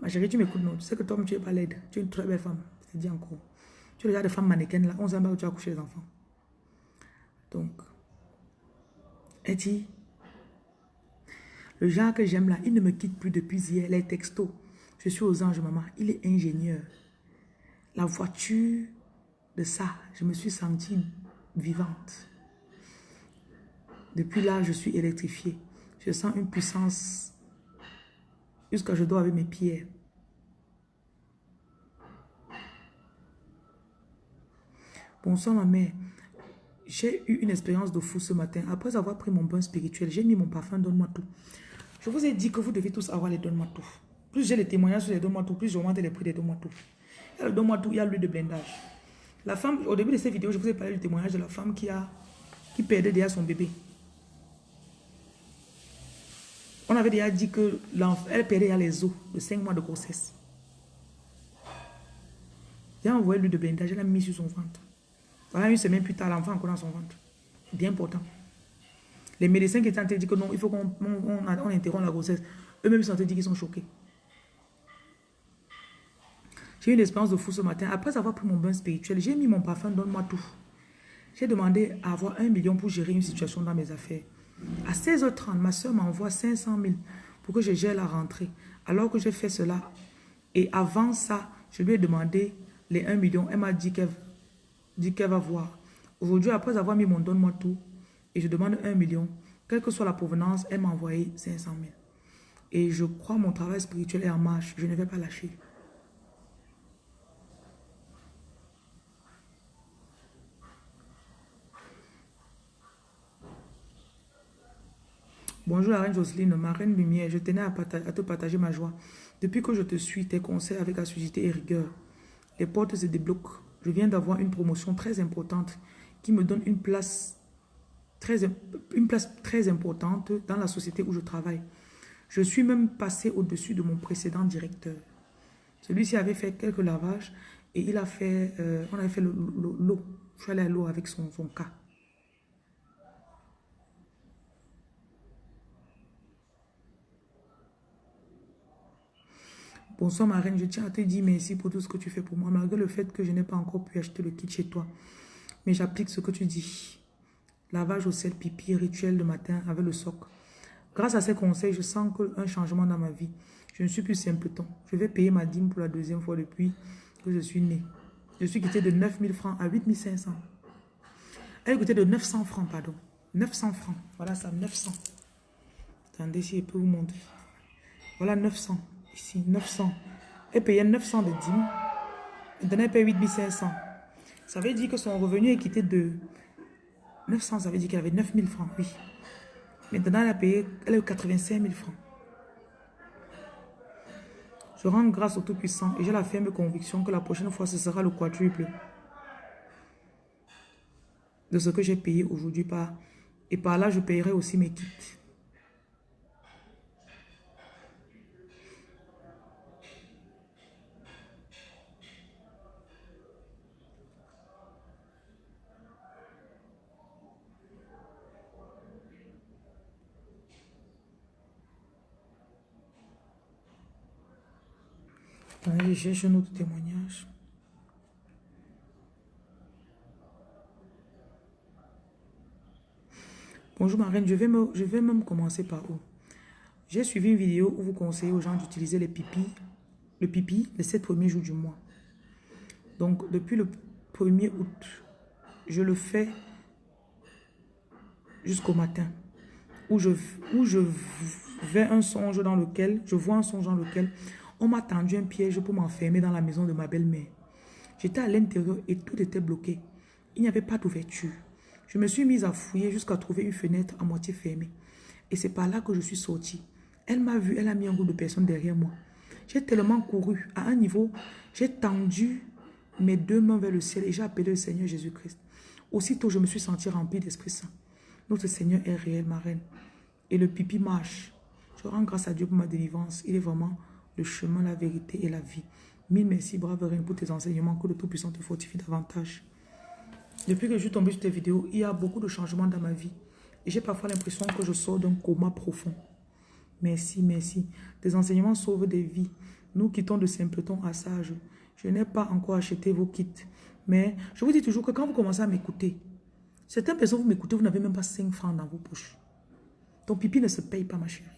Ma chérie, tu m'écoutes, non? Tu sais que toi, tu n'es pas laide. Tu es une très belle femme. Je te dis encore. Tu regardes des femmes mannequins là. On sait pas où tu as couché les enfants. Donc, elle dit, le genre que j'aime là, il ne me quitte plus depuis hier. Les textos. Je suis aux anges, maman. Il est ingénieur. La voiture de ça, je me suis sentie vivante. Depuis là, je suis électrifiée. Je sens une puissance jusqu'à je dois avec mes pieds. Bonsoir ma mère. J'ai eu une expérience de fou ce matin. Après avoir pris mon bain spirituel, j'ai mis mon parfum Donne-moi tout. Je vous ai dit que vous devez tous avoir les Donne-moi tout. Plus j'ai les témoignages sur les Donne-moi tout, plus j'augmente les prix des Donne-moi tout. Il le Donne-moi tout, il y a l'huile de blindage. La femme, au début de cette vidéo, je vous ai parlé du témoignage de la femme qui a qui perdait déjà son bébé. On avait déjà dit que elle perdait les os de 5 mois de grossesse. J'ai envoyé l'huile de blindage, elle l'a mis sur son ventre. Voilà, une semaine plus tard, l'enfant encore dans son ventre. Bien important. Les médecins qui étaient en train de dire que non, il faut qu'on on, interrompt la grossesse. Eux-mêmes sont en train de dire qu'ils sont choqués. J'ai eu une expérience de fou ce matin. Après avoir pris mon bain spirituel, j'ai mis mon parfum, donne-moi tout. J'ai demandé à avoir un million pour gérer une situation dans mes affaires. À 16h30, ma soeur m'envoie 500 000 pour que je gère la rentrée. Alors que j'ai fait cela, et avant ça, je lui ai demandé les 1 million. Elle m'a dit qu'elle va voir. Aujourd'hui, après avoir mis mon donne-moi tout, et je demande 1 million, quelle que soit la provenance, elle m'a envoyé 500 000. Et je crois mon travail spirituel est en marche. Je ne vais pas lâcher. Bonjour la reine Jocelyne, ma reine lumière, je tenais à, te partager ma joie. Depuis que je te suis, tes conseils avec assiduité et rigueur, les portes se débloquent. Je viens d'avoir une promotion très importante qui me donne une place très, une place très importante dans la société où je travaille. Je suis même passé au-dessus de mon précédent directeur. Celui-ci avait fait quelques lavages et il a fait, euh, on avait fait l'eau. Je suis allé à l'eau avec son, son cas. Bonsoir ma reine, je tiens à te dire merci pour tout ce que tu fais pour moi, malgré le fait que je n'ai pas encore pu acheter le kit chez toi. Mais j'applique ce que tu dis. Lavage au sel, pipi, rituel de matin avec le soc. Grâce à ces conseils, je sens un changement dans ma vie. Je ne suis plus simpleton. Je vais payer ma dîme pour la deuxième fois depuis que je suis né. Je suis quitté de 9000 francs à 8500. Elle est quittée de 900 francs, pardon. 900 francs. Voilà ça, 900. Attendez si je peux vous montrer. Voilà 900 ici, 900. Elle payait 900 de dîmes. Maintenant, elle paye 8500. Ça veut dire que son revenu est quitté de 900. Ça veut dire qu'elle avait 9000 francs, oui. Maintenant, elle a payé, elle a 85 000 francs. Je rends grâce au Tout-Puissant et j'ai la ferme conviction que la prochaine fois, ce sera le quadruple de ce que j'ai payé aujourd'hui. Par, et par là, je payerai aussi mes kits. Attendez, un autre témoignage. Bonjour ma reine, je vais, même commencer par où? J'ai suivi une vidéo où vous conseillez aux gens d'utiliser les pipis, le pipi les 7 premiers jours du mois. Donc depuis le 1er août, je le fais jusqu'au matin. Où je, où je vais un songe dans lequel, je vois un songe dans lequel on m'a tendu un piège pour m'enfermer dans la maison de ma belle-mère. J'étais à l'intérieur et tout était bloqué. Il n'y avait pas d'ouverture. Je me suis mise à fouiller jusqu'à trouver une fenêtre à moitié fermée. Et c'est par là que je suis sortie. Elle m'a vu, elle a mis un groupe de personnes derrière moi. J'ai tellement couru à un niveau, j'ai tendu mes deux mains vers le ciel et j'ai appelé le Seigneur Jésus-Christ. Aussitôt, je me suis senti rempli d'Esprit Saint. Notre Seigneur est réel, ma reine. Et le pipi marche. Je rends grâce à Dieu pour ma délivrance. Il est vraiment le chemin, la vérité et la vie. Mille merci, brave reine, pour tes enseignements. Que le Tout-Puissant te fortifie davantage. Depuis que je suis tombée sur tes vidéos, il y a beaucoup de changements dans ma vie. Et j'ai parfois l'impression que je sors d'un coma profond. Merci, merci. Tes enseignements sauvent des vies. Nous quittons de simpletons à sages. Je n'ai pas encore acheté vos kits. Mais je vous dis toujours que quand vous commencez à m'écouter, certaines personnes, vous m'écoutez, vous n'avez même pas 5 francs dans vos poches. Ton pipi ne se paye pas, ma chérie.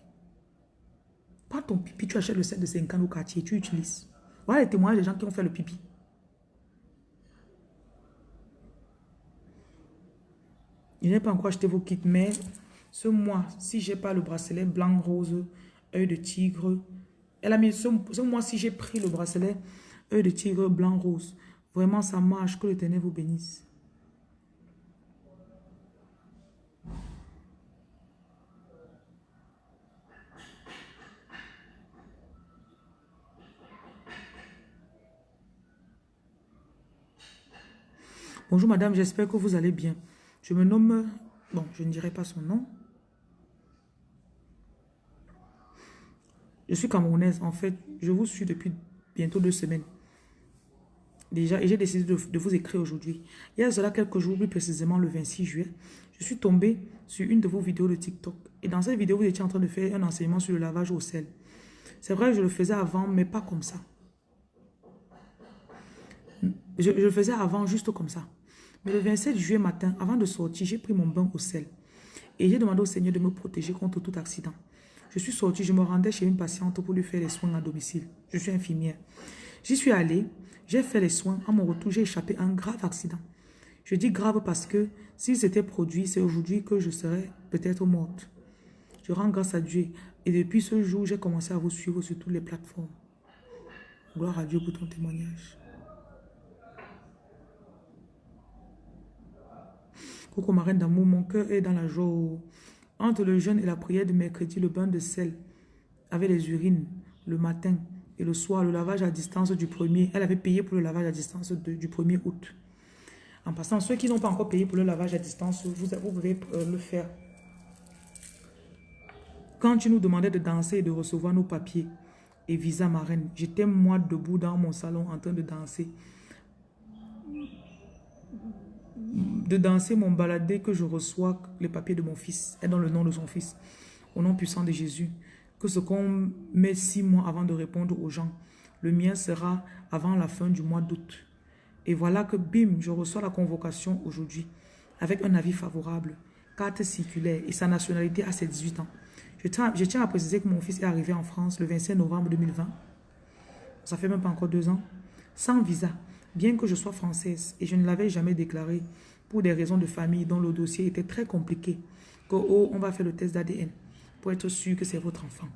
Pas ton pipi, tu achètes le set de 50 au quartier, tu utilises. Voilà les témoignages des gens qui ont fait le pipi. Je n'ai pas encore acheté vos kits, mais ce mois, si j'ai pas le bracelet blanc, rose, œil de tigre, elle a mis ce, mois, si j'ai pris le bracelet œil de tigre, blanc, rose, vraiment ça marche, que l'éternel vous bénisse. Bonjour madame, j'espère que vous allez bien. Je me nomme... Bon, je ne dirai pas son nom. Je suis camerounaise. En fait, je vous suis depuis bientôt deux semaines. Déjà, et j'ai décidé de, vous écrire aujourd'hui. Il y a cela quelques jours, plus précisément le 26 juillet, je suis tombée sur une de vos vidéos de TikTok. Et dans cette vidéo, vous étiez en train de faire un enseignement sur le lavage au sel. C'est vrai, je le faisais avant, mais pas comme ça. Je, je le faisais avant, juste comme ça. Mais le 27 juillet matin, avant de sortir, j'ai pris mon bain au sel. Et j'ai demandé au Seigneur de me protéger contre tout accident. Je suis sortie, je me rendais chez une patiente pour lui faire les soins à domicile. Je suis infirmière. J'y suis allée, j'ai fait les soins. À mon retour, j'ai échappé à un grave accident. Je dis grave parce que s'il s'était produit, c'est aujourd'hui que je serais peut-être morte. Je rends grâce à Dieu. Et depuis ce jour, j'ai commencé à vous suivre sur toutes les plateformes. Gloire à Dieu pour ton témoignage. Coucou ma reine d'amour, mon cœur est dans la joie. Entre le jeûne et la prière de mercredi, le bain de sel avec les urines le matin et le soir, le lavage à distance du premier. Elle avait payé pour le lavage à distance du 1er août. En passant, ceux qui n'ont pas encore payé pour le lavage à distance, vous, vous pouvez euh, le faire. Quand tu nous demandais de danser et de recevoir nos papiers et visa marraine, j'étais moi debout dans mon salon en train de danser de danser mon baladé que je reçois les papiers de mon fils et dans le nom de son fils. Au nom puissant de Jésus. Que ce qu'on met six mois avant de répondre aux gens, le mien sera avant la fin du mois d'août. Et voilà que bim, je reçois la convocation aujourd'hui avec un avis favorable, carte circulaire et sa nationalité à ses 18 ans. Je tiens, je tiens à préciser que mon fils est arrivé en France le 25 novembre 2020. Ça fait même pas encore deux ans. Sans visa, bien que je sois française et je ne l'avais jamais déclaré pour des raisons de famille dont le dossier était très compliqué, que oh, on va faire le test d'ADN pour être sûr que c'est votre enfant.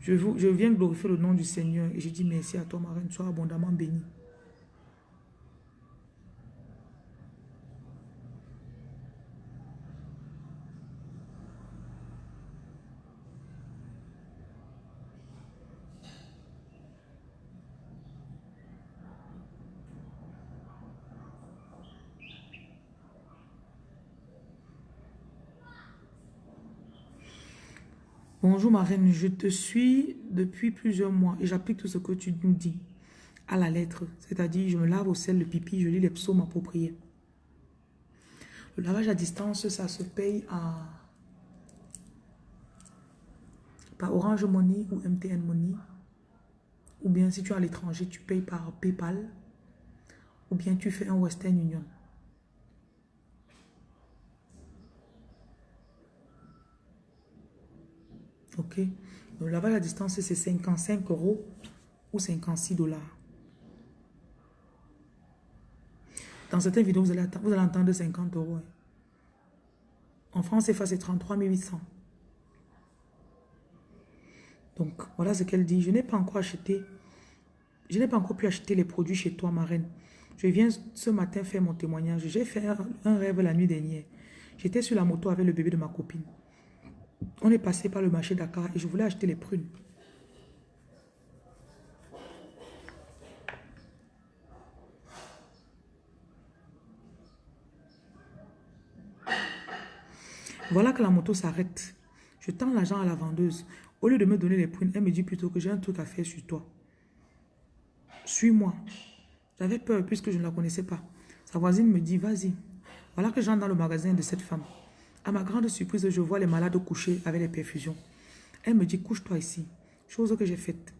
Je, vous, je viens glorifier le nom du Seigneur et je dis merci à toi, ma reine, sois abondamment bénie. Bonjour ma reine, je te suis depuis plusieurs mois et j'applique tout ce que tu nous dis à la lettre. C'est-à-dire, je me lave au sel le pipi, je lis les psaumes appropriés. Le lavage à distance, ça se paye à par Orange Money ou MTN Money. Ou bien si tu es à l'étranger, tu payes par PayPal. Ou bien tu fais un Western Union. Ok. Le lavage à distance, c'est 55 euros ou 56 dollars. Dans certaines vidéos, vous allez, entendre 50 euros. Hein. En France, c'est 33 800. Donc, voilà ce qu'elle dit. Je n'ai pas encore acheté, je n'ai pas encore pu acheter les produits chez toi, ma reine. Je viens ce matin faire mon témoignage. J'ai fait un rêve la nuit dernière. J'étais sur la moto avec le bébé de ma copine. On est passé par le marché Dakar et je voulais acheter les prunes. Voilà que la moto s'arrête. Je tends l'argent à la vendeuse. Au lieu de me donner les prunes, elle me dit plutôt que j'ai un truc à faire sur toi. Suis-moi. J'avais peur puisque je ne la connaissais pas. Sa voisine me dit, vas-y. Voilà que j'entre dans le magasin de cette femme. À ma grande surprise, je vois les malades couchés avec les perfusions. Elle me dit, couche-toi ici. Chose que j'ai faite.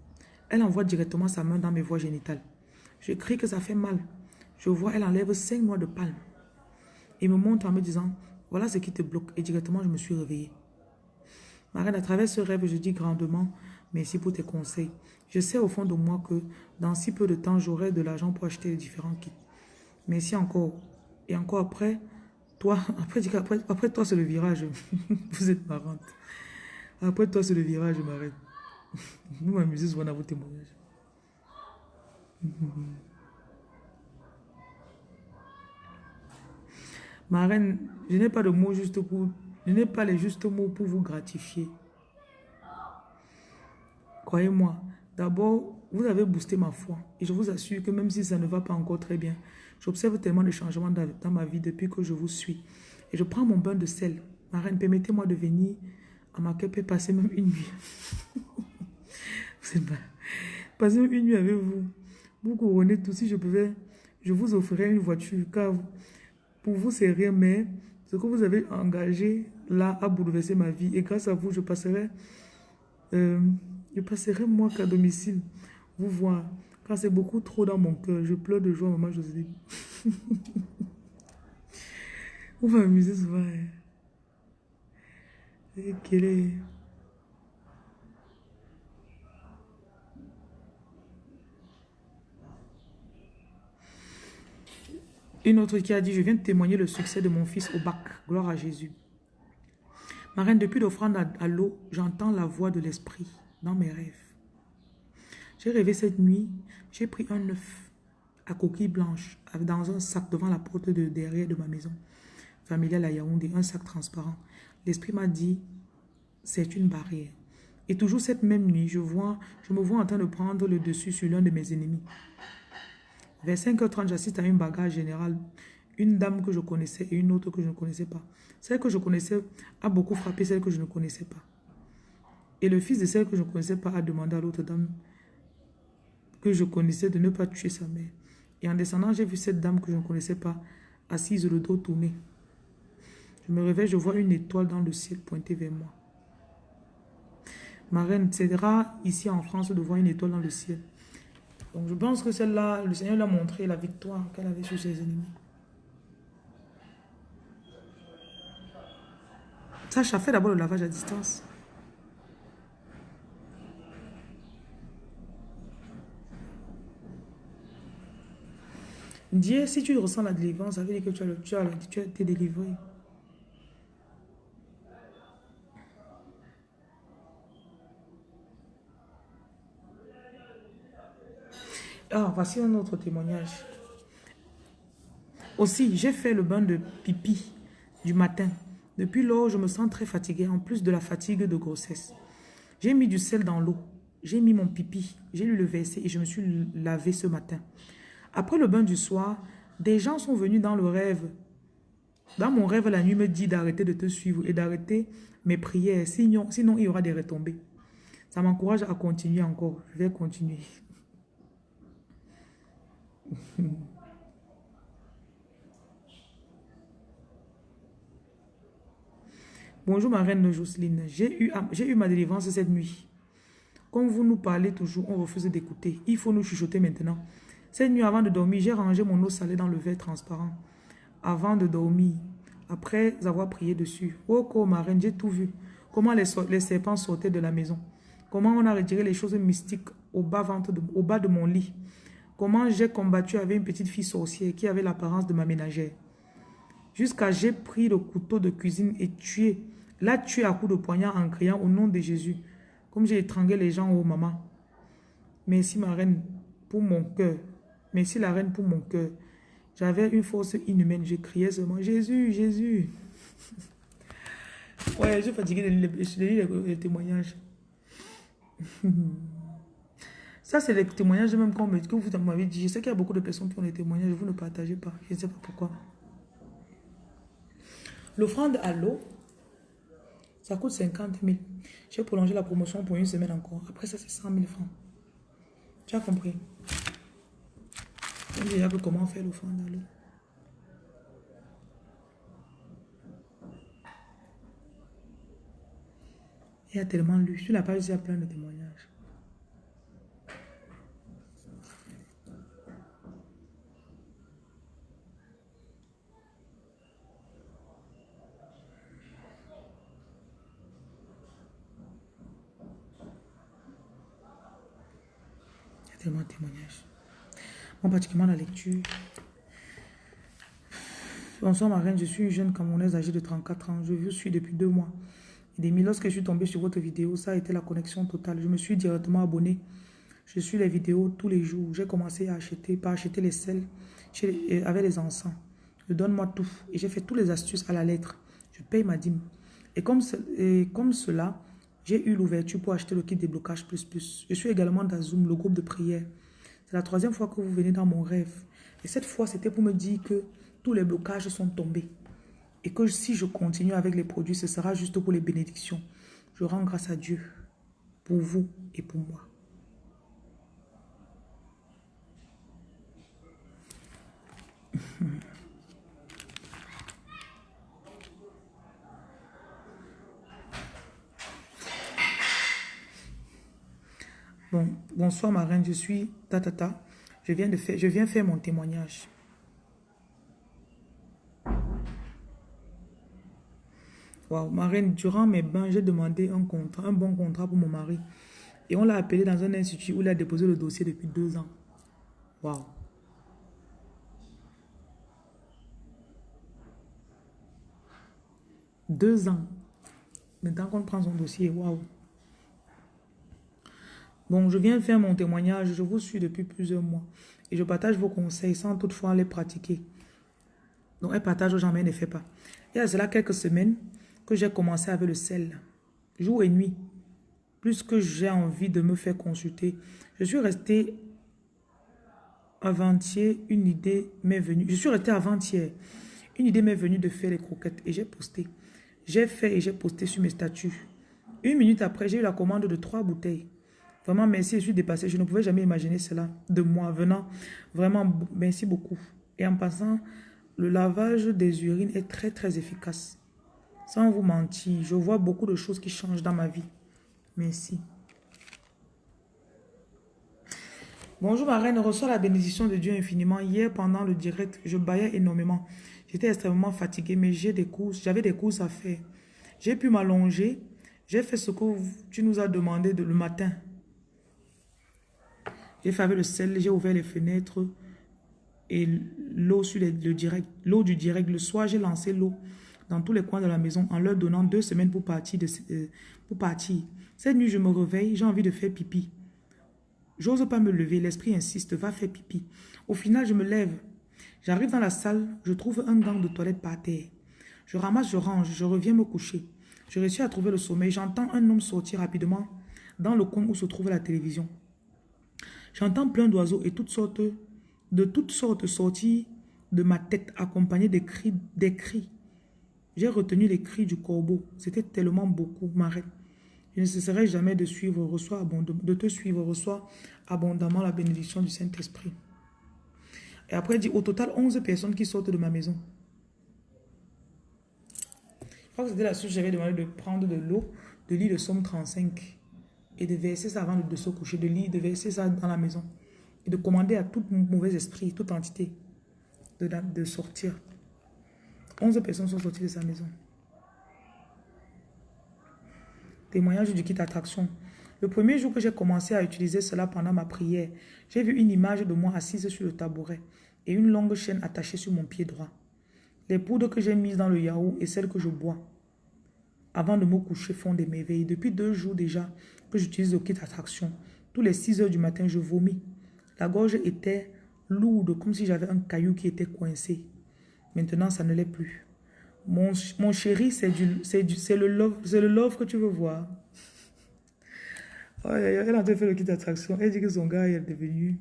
Elle envoie directement sa main dans mes voies génitales. Je crie que ça fait mal. Je vois, elle enlève cinq mois de palme. Et me montre en me disant, voilà ce qui te bloque. Et directement, je me suis réveillée. Ma reine, à travers ce rêve, je dis grandement merci pour tes conseils. Je sais au fond de moi que dans si peu de temps, j'aurai de l'argent pour acheter les différents kits. Merci encore. Et encore après, toi, après, toi, c'est le virage. Vous êtes marrante. Après toi, c'est le virage, ma reine. Nous m'amusons souvent dans vos témoignages. Ma reine, je n'ai pas de mots juste pour... Je n'ai pas les justes mots pour vous gratifier. Croyez-moi, d'abord, vous avez boosté ma foi. Et je vous assure que même si ça ne va pas encore très bien, j'observe tellement de changements dans, ma vie depuis que je vous suis. Et je prends mon bain de sel. Ma reine, permettez-moi de venir à ma et passer même une nuit. vous pas. Passer une nuit avec vous. Vous couronnez tout. Si je pouvais, je vous offrirais une voiture. Car pour vous, c'est rien, mais ce que vous avez engagé là a bouleversé ma vie. Et grâce à vous, je passerai, euh, je passerai moi qu'à domicile vous voir. C'est beaucoup trop dans mon cœur. Je pleure de joie, maman Joséline. vous m'amusez souvent. Hein. Et quelle est... Une autre qui a dit, je viens de témoigner le succès de mon fils au bac. Gloire à Jésus. Ma reine, depuis l'offrande à, l'eau, j'entends la voix de l'esprit dans mes rêves. J'ai rêvé cette nuit, j'ai pris un œuf à coquille blanche dans un sac devant la porte de derrière de ma maison familiale à Yaoundé, un sac transparent. L'esprit m'a dit, c'est une barrière. Et toujours cette même nuit, je, vois, je me vois en train de prendre le dessus sur l'un de mes ennemis. Vers 5h30, j'assiste à une bagarre générale. Une dame que je connaissais et une autre que je ne connaissais pas. Celle que je connaissais a beaucoup frappé celle que je ne connaissais pas. Et le fils de celle que je ne connaissais pas a demandé à l'autre dame que je connaissais de ne pas tuer sa mère. Et en descendant, j'ai vu cette dame que je ne connaissais pas, assise le dos tourné. Je me réveille, je vois une étoile dans le ciel pointée vers moi. Ma reine, c'est rare ici en France de voir une étoile dans le ciel. Donc je pense que celle-là, le Seigneur l'a montré la victoire qu'elle avait sur ses ennemis. Ça, a fait d'abord le lavage à distance. Dieu, si tu ressens la délivrance, ça veut dire que tu as, tu été délivré. Ah, voici un autre témoignage. Aussi, j'ai fait le bain de pipi du matin. Depuis lors, je me sens très fatiguée, en plus de la fatigue de grossesse. J'ai mis du sel dans l'eau. J'ai mis mon pipi. J'ai lu le verset et je me suis lavé ce matin. Après le bain du soir, des gens sont venus dans le rêve. Dans mon rêve, la nuit me dit d'arrêter de te suivre et d'arrêter mes prières. Sinon, sinon, il y aura des retombées. Ça m'encourage à continuer encore. Je vais continuer. Bonjour ma reine Jocelyne, j'ai eu, eu ma délivrance cette nuit. Comme vous nous parlez toujours, on refuse d'écouter. Il faut nous chuchoter maintenant. Cette nuit, avant de dormir, j'ai rangé mon eau salée dans le verre transparent. Avant de dormir, après avoir prié dessus. Oh, ma reine, j'ai tout vu. Comment les, serpents sortaient de la maison. Comment on a retiré les choses mystiques au bas, ventre au bas de mon lit. Comment j'ai combattu avec une petite fille sorcière qui avait l'apparence de ma ménagère. Jusqu'à j'ai pris le couteau de cuisine et tué, l'a tué à coups de poignard en criant au nom de Jésus. Comme j'ai étranglé les gens, oh maman. Merci ma reine pour mon cœur. Merci la reine pour mon cœur. J'avais une force inhumaine. Je criais seulement Jésus, Jésus. ouais, je suis fatiguée de lire les, témoignages. Ça, c'est les témoignages même que vous m'avez dit. Je sais qu'il y a beaucoup de personnes qui ont des témoignages, vous ne partagez pas. Je ne sais pas pourquoi. L'offrande à l'eau, ça coûte 50 000. J'ai prolongé la promotion pour une semaine encore. Après ça, c'est 100 000 francs. Tu as compris? On déjà comment faire l'offrande à l'eau? Il y a tellement lu. Sur la page, il y a plein de témoignages. Il y a tellement de témoignages. Bon, pratiquement la lecture. Bonsoir ma reine, je suis une jeune Camerounaise âgée de 34 ans. Je vous suis depuis deux mois. Et lorsque je suis tombée sur votre vidéo, ça a été la connexion totale. Je me suis directement abonnée. Je suis les vidéos tous les jours. J'ai commencé à acheter, par acheter les sels euh, avec les encens. Je donne-moi tout. Et j'ai fait toutes les astuces à la lettre. Je paye ma dîme. Et comme, et comme cela, j'ai eu l'ouverture pour acheter le kit déblocage plus plus. Je suis également dans Zoom, le groupe de prière. C'est la troisième fois que vous venez dans mon rêve. Et cette fois, c'était pour me dire que tous les blocages sont tombés. Et que si je continue avec les produits, ce sera juste pour les bénédictions. Je rends grâce à Dieu pour vous et pour moi. Bon, bonsoir ma reine, je suis Tatata. Je viens, de faire, je viens faire mon témoignage. Wow, ma reine, durant mes bains, j'ai demandé un contrat, un bon contrat pour mon mari. Et on l'a appelé dans un institut où il a déposé le dossier depuis deux ans. Waouh. Deux ans. Maintenant qu'on prend son dossier, waouh. Bon, je viens faire mon témoignage. Je vous suis depuis plusieurs mois. Et je partage vos conseils sans toutefois les pratiquer. Donc, un partage aux gens, mais ne fait pas. Et à cela quelques semaines que j'ai commencé avec le sel. Jour et nuit. Plus que j'ai envie de me faire consulter. Je suis resté avant-hier, une idée m'est venue. Je suis resté avant-hier. Une idée m'est venue de faire les croquettes et j'ai posté. J'ai fait et j'ai posté sur mes statuts. Une minute après, j'ai eu la commande de trois bouteilles. Vraiment, merci, je suis dépassée. Je ne pouvais jamais imaginer cela de moi venant. Vraiment, merci beaucoup. Et en passant, le lavage des urines est très, très efficace. Sans vous mentir, je vois beaucoup de choses qui changent dans ma vie. Merci. Bonjour ma reine, reçois la bénédiction de Dieu infiniment. Hier, pendant le direct, je baillais énormément. J'étais extrêmement fatiguée, mais j'ai des courses, j'avais des courses à faire. J'ai pu m'allonger. J'ai fait ce que tu nous as demandé de, le matin. J'ai fait le sel, j'ai ouvert les fenêtres et l'eau sur le direct, l'eau du direct. Le soir, j'ai lancé l'eau dans tous les coins de la maison en leur donnant deux semaines pour partir. De, euh, pour partir. Cette nuit, je me réveille, j'ai envie de faire pipi. J'ose pas me lever, l'esprit insiste, va faire pipi. Au final, je me lève. J'arrive dans la salle, je trouve un gant de toilette par terre. Je ramasse, je range, je reviens me coucher. Je réussis à trouver le sommeil. J'entends un homme sortir rapidement dans le coin où se trouve la télévision. J'entends plein d'oiseaux et toutes sortes, de toutes sortes sortir de ma tête accompagnés des cris. Des cris. J'ai retenu les cris du corbeau. C'était tellement beaucoup, ma. Je ne cesserai jamais de, suivre, reçois de te suivre, reçois abondamment la bénédiction du Saint-Esprit. Et après, il dit, au total, 11 personnes qui sortent de ma maison. Je crois que c'était la suite, j'avais demandé de prendre de l'eau, de lire le Somme 35 et de verser ça avant de se coucher, de lire, de verser ça dans la maison et de commander à tout mauvais esprit, toute entité de, sortir. 11 personnes sont sorties de sa maison. Témoignage du kit attraction. Le premier jour que j'ai commencé à utiliser cela pendant ma prière, j'ai vu une image de moi assise sur le tabouret et une longue chaîne attachée sur mon pied droit. Les poudres que j'ai mises dans le yaourt et celles que je bois avant de me coucher font des merveilles. Depuis deux jours déjà que j'utilise le kit attraction, tous les 6 heures du matin, je vomis. La gorge était lourde, comme si j'avais un caillou qui était coincé. Maintenant, ça ne l'est plus. Mon, mon chéri, c'est le, love, le love que tu veux voir. elle a fait le kit d'attraction. Elle dit que son gars est devenu...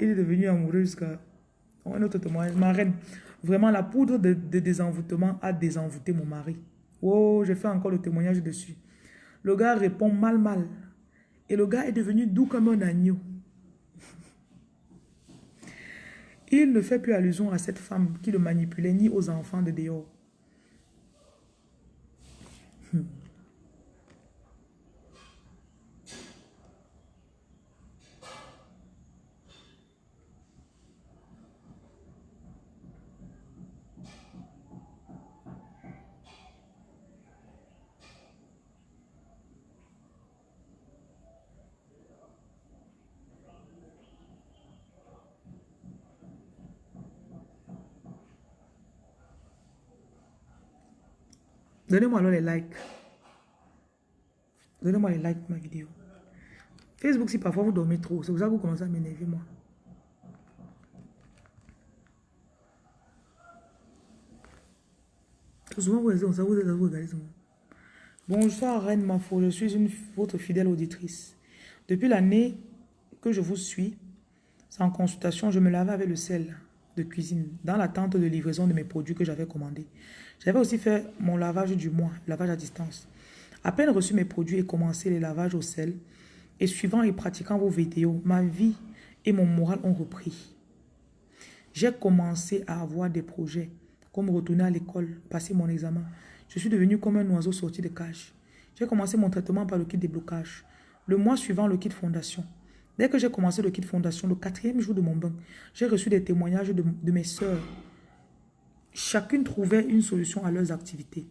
il est devenu amoureux jusqu'à... Un autre témoignage. Ma reine, vraiment, la poudre de, de désenvoûtement a désenvoûté mon mari. Oh, j'ai fait encore le témoignage dessus. Le gars répond mal, mal. Et le gars est devenu doux comme un agneau. Il ne fait plus allusion à cette femme qui le manipulait ni aux enfants de dehors. Donnez-moi alors les likes. Donnez-moi les likes de ma vidéo. Facebook, si parfois vous dormez trop, c'est pour ça que vous commencez à m'énerver, moi. Souvent, vous vous vous regardez ça. Bonjour, Reine Mafo, je suis une, votre fidèle auditrice. Depuis l'année que je vous suis, sans consultation, je me lavais avec le sel de cuisine dans l'attente de livraison de mes produits que j'avais commandés. J'avais aussi fait mon lavage du mois, lavage à distance. À peine reçu mes produits et commencé les lavages au sel, et suivant et pratiquant vos vidéos, ma vie et mon moral ont repris. J'ai commencé à avoir des projets, comme retourner à l'école, passer mon examen. Je suis devenu comme un oiseau sorti de cage. J'ai commencé mon traitement par le kit déblocage. Le mois suivant, le kit fondation. Dès que j'ai commencé le kit fondation, le quatrième jour de mon bain, j'ai reçu des témoignages de, mes soeurs Chacune trouvait une solution à leurs activités.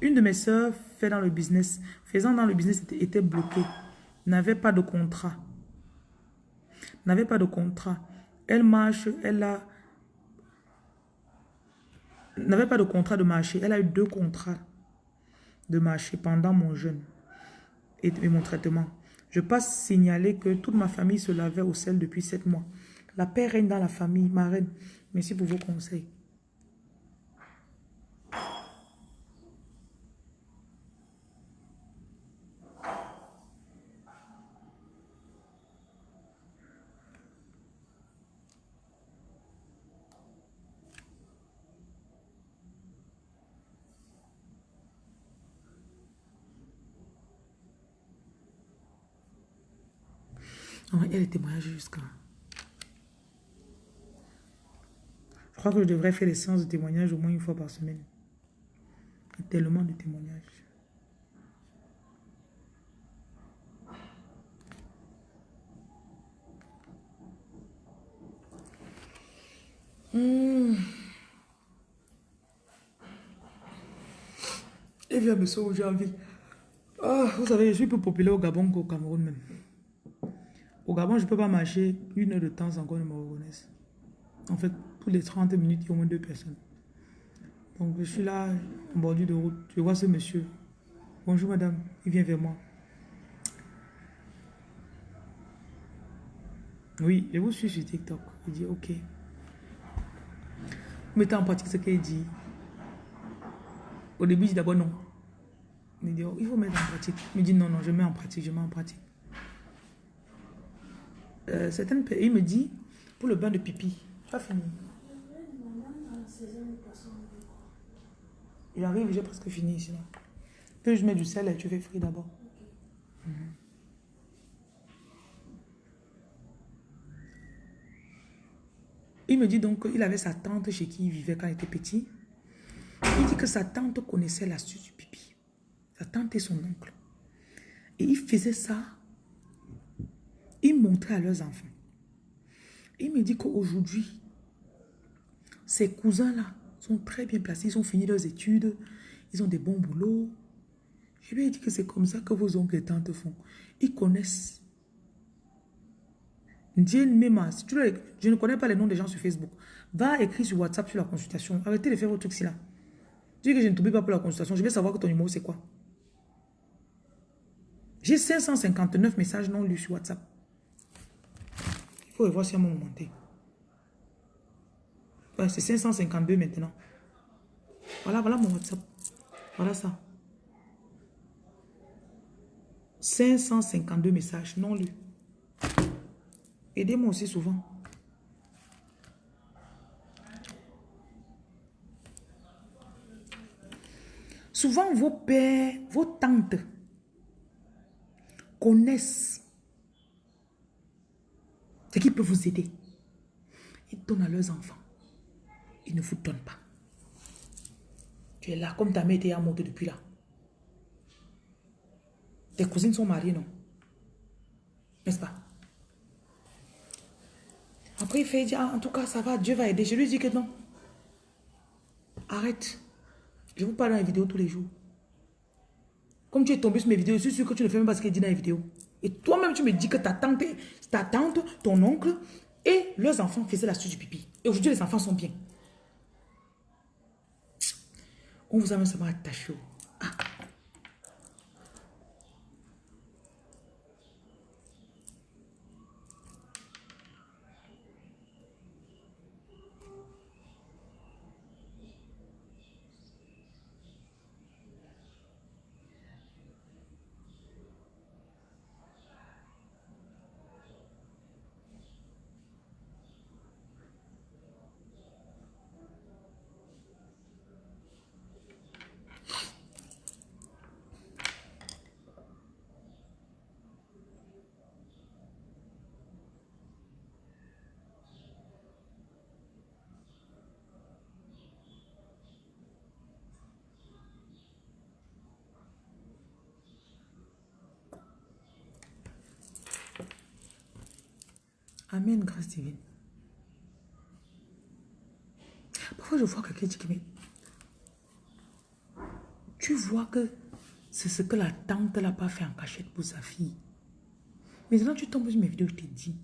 Une de mes sœurs fait dans le business, faisant dans le business était, bloquée, n'avait pas de contrat. N'avait pas de contrat. Elle marche, elle a n'avait pas de contrat de marché. Elle a eu deux contrats de marché pendant mon jeûne et, mon traitement. Je passe signaler que toute ma famille se lavait au sel depuis sept mois. La paix règne dans la famille, ma reine. Merci pour vos conseils. A des témoignages jusqu'à... Je crois que je devrais faire les séances de témoignages au moins une fois par semaine. Il y a tellement de témoignages. Mmh. Et bien, monsieur, j'ai envie. Ah, vous savez, je suis plus populaire au Gabon qu'au Cameroun même. Au Gabon, je ne peux pas marcher une heure de temps sans qu'on me reconnaisse. En fait, tous les 30 minutes, il y a au moins deux personnes. Donc, je suis là, en bordure de route. Je vois ce monsieur. Bonjour, madame. Il vient vers moi. Oui, je vous suis sur TikTok. Il dit, ok. Mettez en pratique ce qu'il dit. Au début, il dit d'abord non. Il dit, oh, il faut mettre en pratique. Il dit, non, non, je mets en pratique, je mets en pratique. Euh, certaines, il me dit, pour le bain de pipi, tu as fini. Il arrive, j'ai presque fini ici. Puis je mets du sel et tu fais frire d'abord. Il me dit donc qu'il avait sa tante chez qui il vivait quand il était petit. Il dit que sa tante connaissait l'astuce du pipi. Sa tante et son oncle. Et il faisait ça ils montraient à leurs enfants. Il me dit qu'aujourd'hui, ces cousins-là sont très bien placés. Ils ont fini leurs études. Ils ont des bons boulots. Je lui ai dit que c'est comme ça que vos oncles et tantes font. Ils connaissent. je ne connais pas les noms des gens sur Facebook. Va écrire sur WhatsApp sur la consultation. Arrêtez de faire votre truc là. Dis que je ne t'oublie pas pour la consultation. Je vais savoir que ton numéro c'est quoi. J'ai 559 messages non lus sur WhatsApp faut voir si un moment Ouais, c'est 552 maintenant. Voilà, voilà mon WhatsApp. Voilà ça. 552 messages non lus. Aidez-moi aussi souvent. Souvent, vos pères, vos tantes connaissent ce qui peut vous aider? Ils donnent à leurs enfants. Ils ne vous donnent pas. Tu es là, comme ta mère était à monter depuis là. Tes cousines sont mariées, non? N'est-ce pas? Après, il fait dire, ah, en tout cas, ça va, Dieu va aider. Je lui dis que non. Arrête. Je vous parle dans les vidéos tous les jours. Comme tu es tombé sur mes vidéos, je suis sûr que tu ne fais même pas ce qu'il dit dans les vidéos. Et toi-même, tu me dis que ta tante, ta tante, ton oncle et leurs enfants faisaient la suite du pipi. Et aujourd'hui, les enfants sont bien. On vous a même seulement attaché. Ah. Amen, grâce divine. Parfois, je vois quelqu'un qui me... Tu vois que c'est ce que la tante n'a pas fait en cachette pour sa fille. Maintenant, tu tombes sur mes vidéos, je te dis.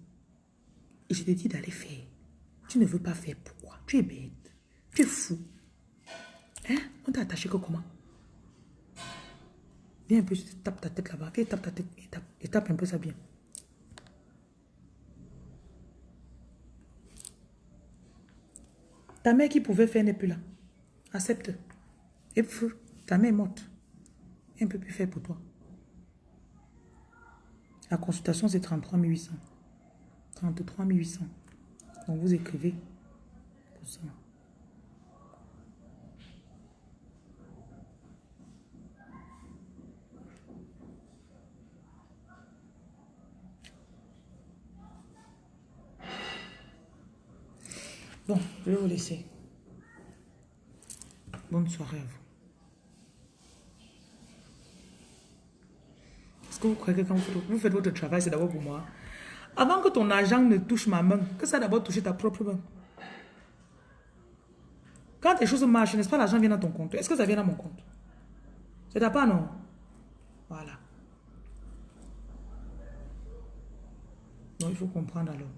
Et je te dis d'aller faire. Tu ne veux pas faire. Pourquoi? Tu es bête. Tu es fou. Hein? On t'a attaché que comment? Viens un peu, tape ta tête là-bas. Tape ta tête et tape, et tape un peu ça bien. Ta mère qui pouvait faire n'est plus là. Accepte. Et ta mère est morte. Elle ne peut plus faire pour toi. La consultation, c'est 33 800. 33 800. Donc, vous écrivez pour ça. Bon, je vais vous laisser. Bonne soirée à vous. Est-ce que vous croyez que quand vous faites votre travail, c'est d'abord pour moi? Avant que ton argent ne touche ma main, que ça d'abord touche ta propre main. Quand les choses marchent, n'est-ce pas l'argent vient dans ton compte? Est-ce que ça vient dans mon compte? C'est ta part, non? Voilà. Donc il faut comprendre alors.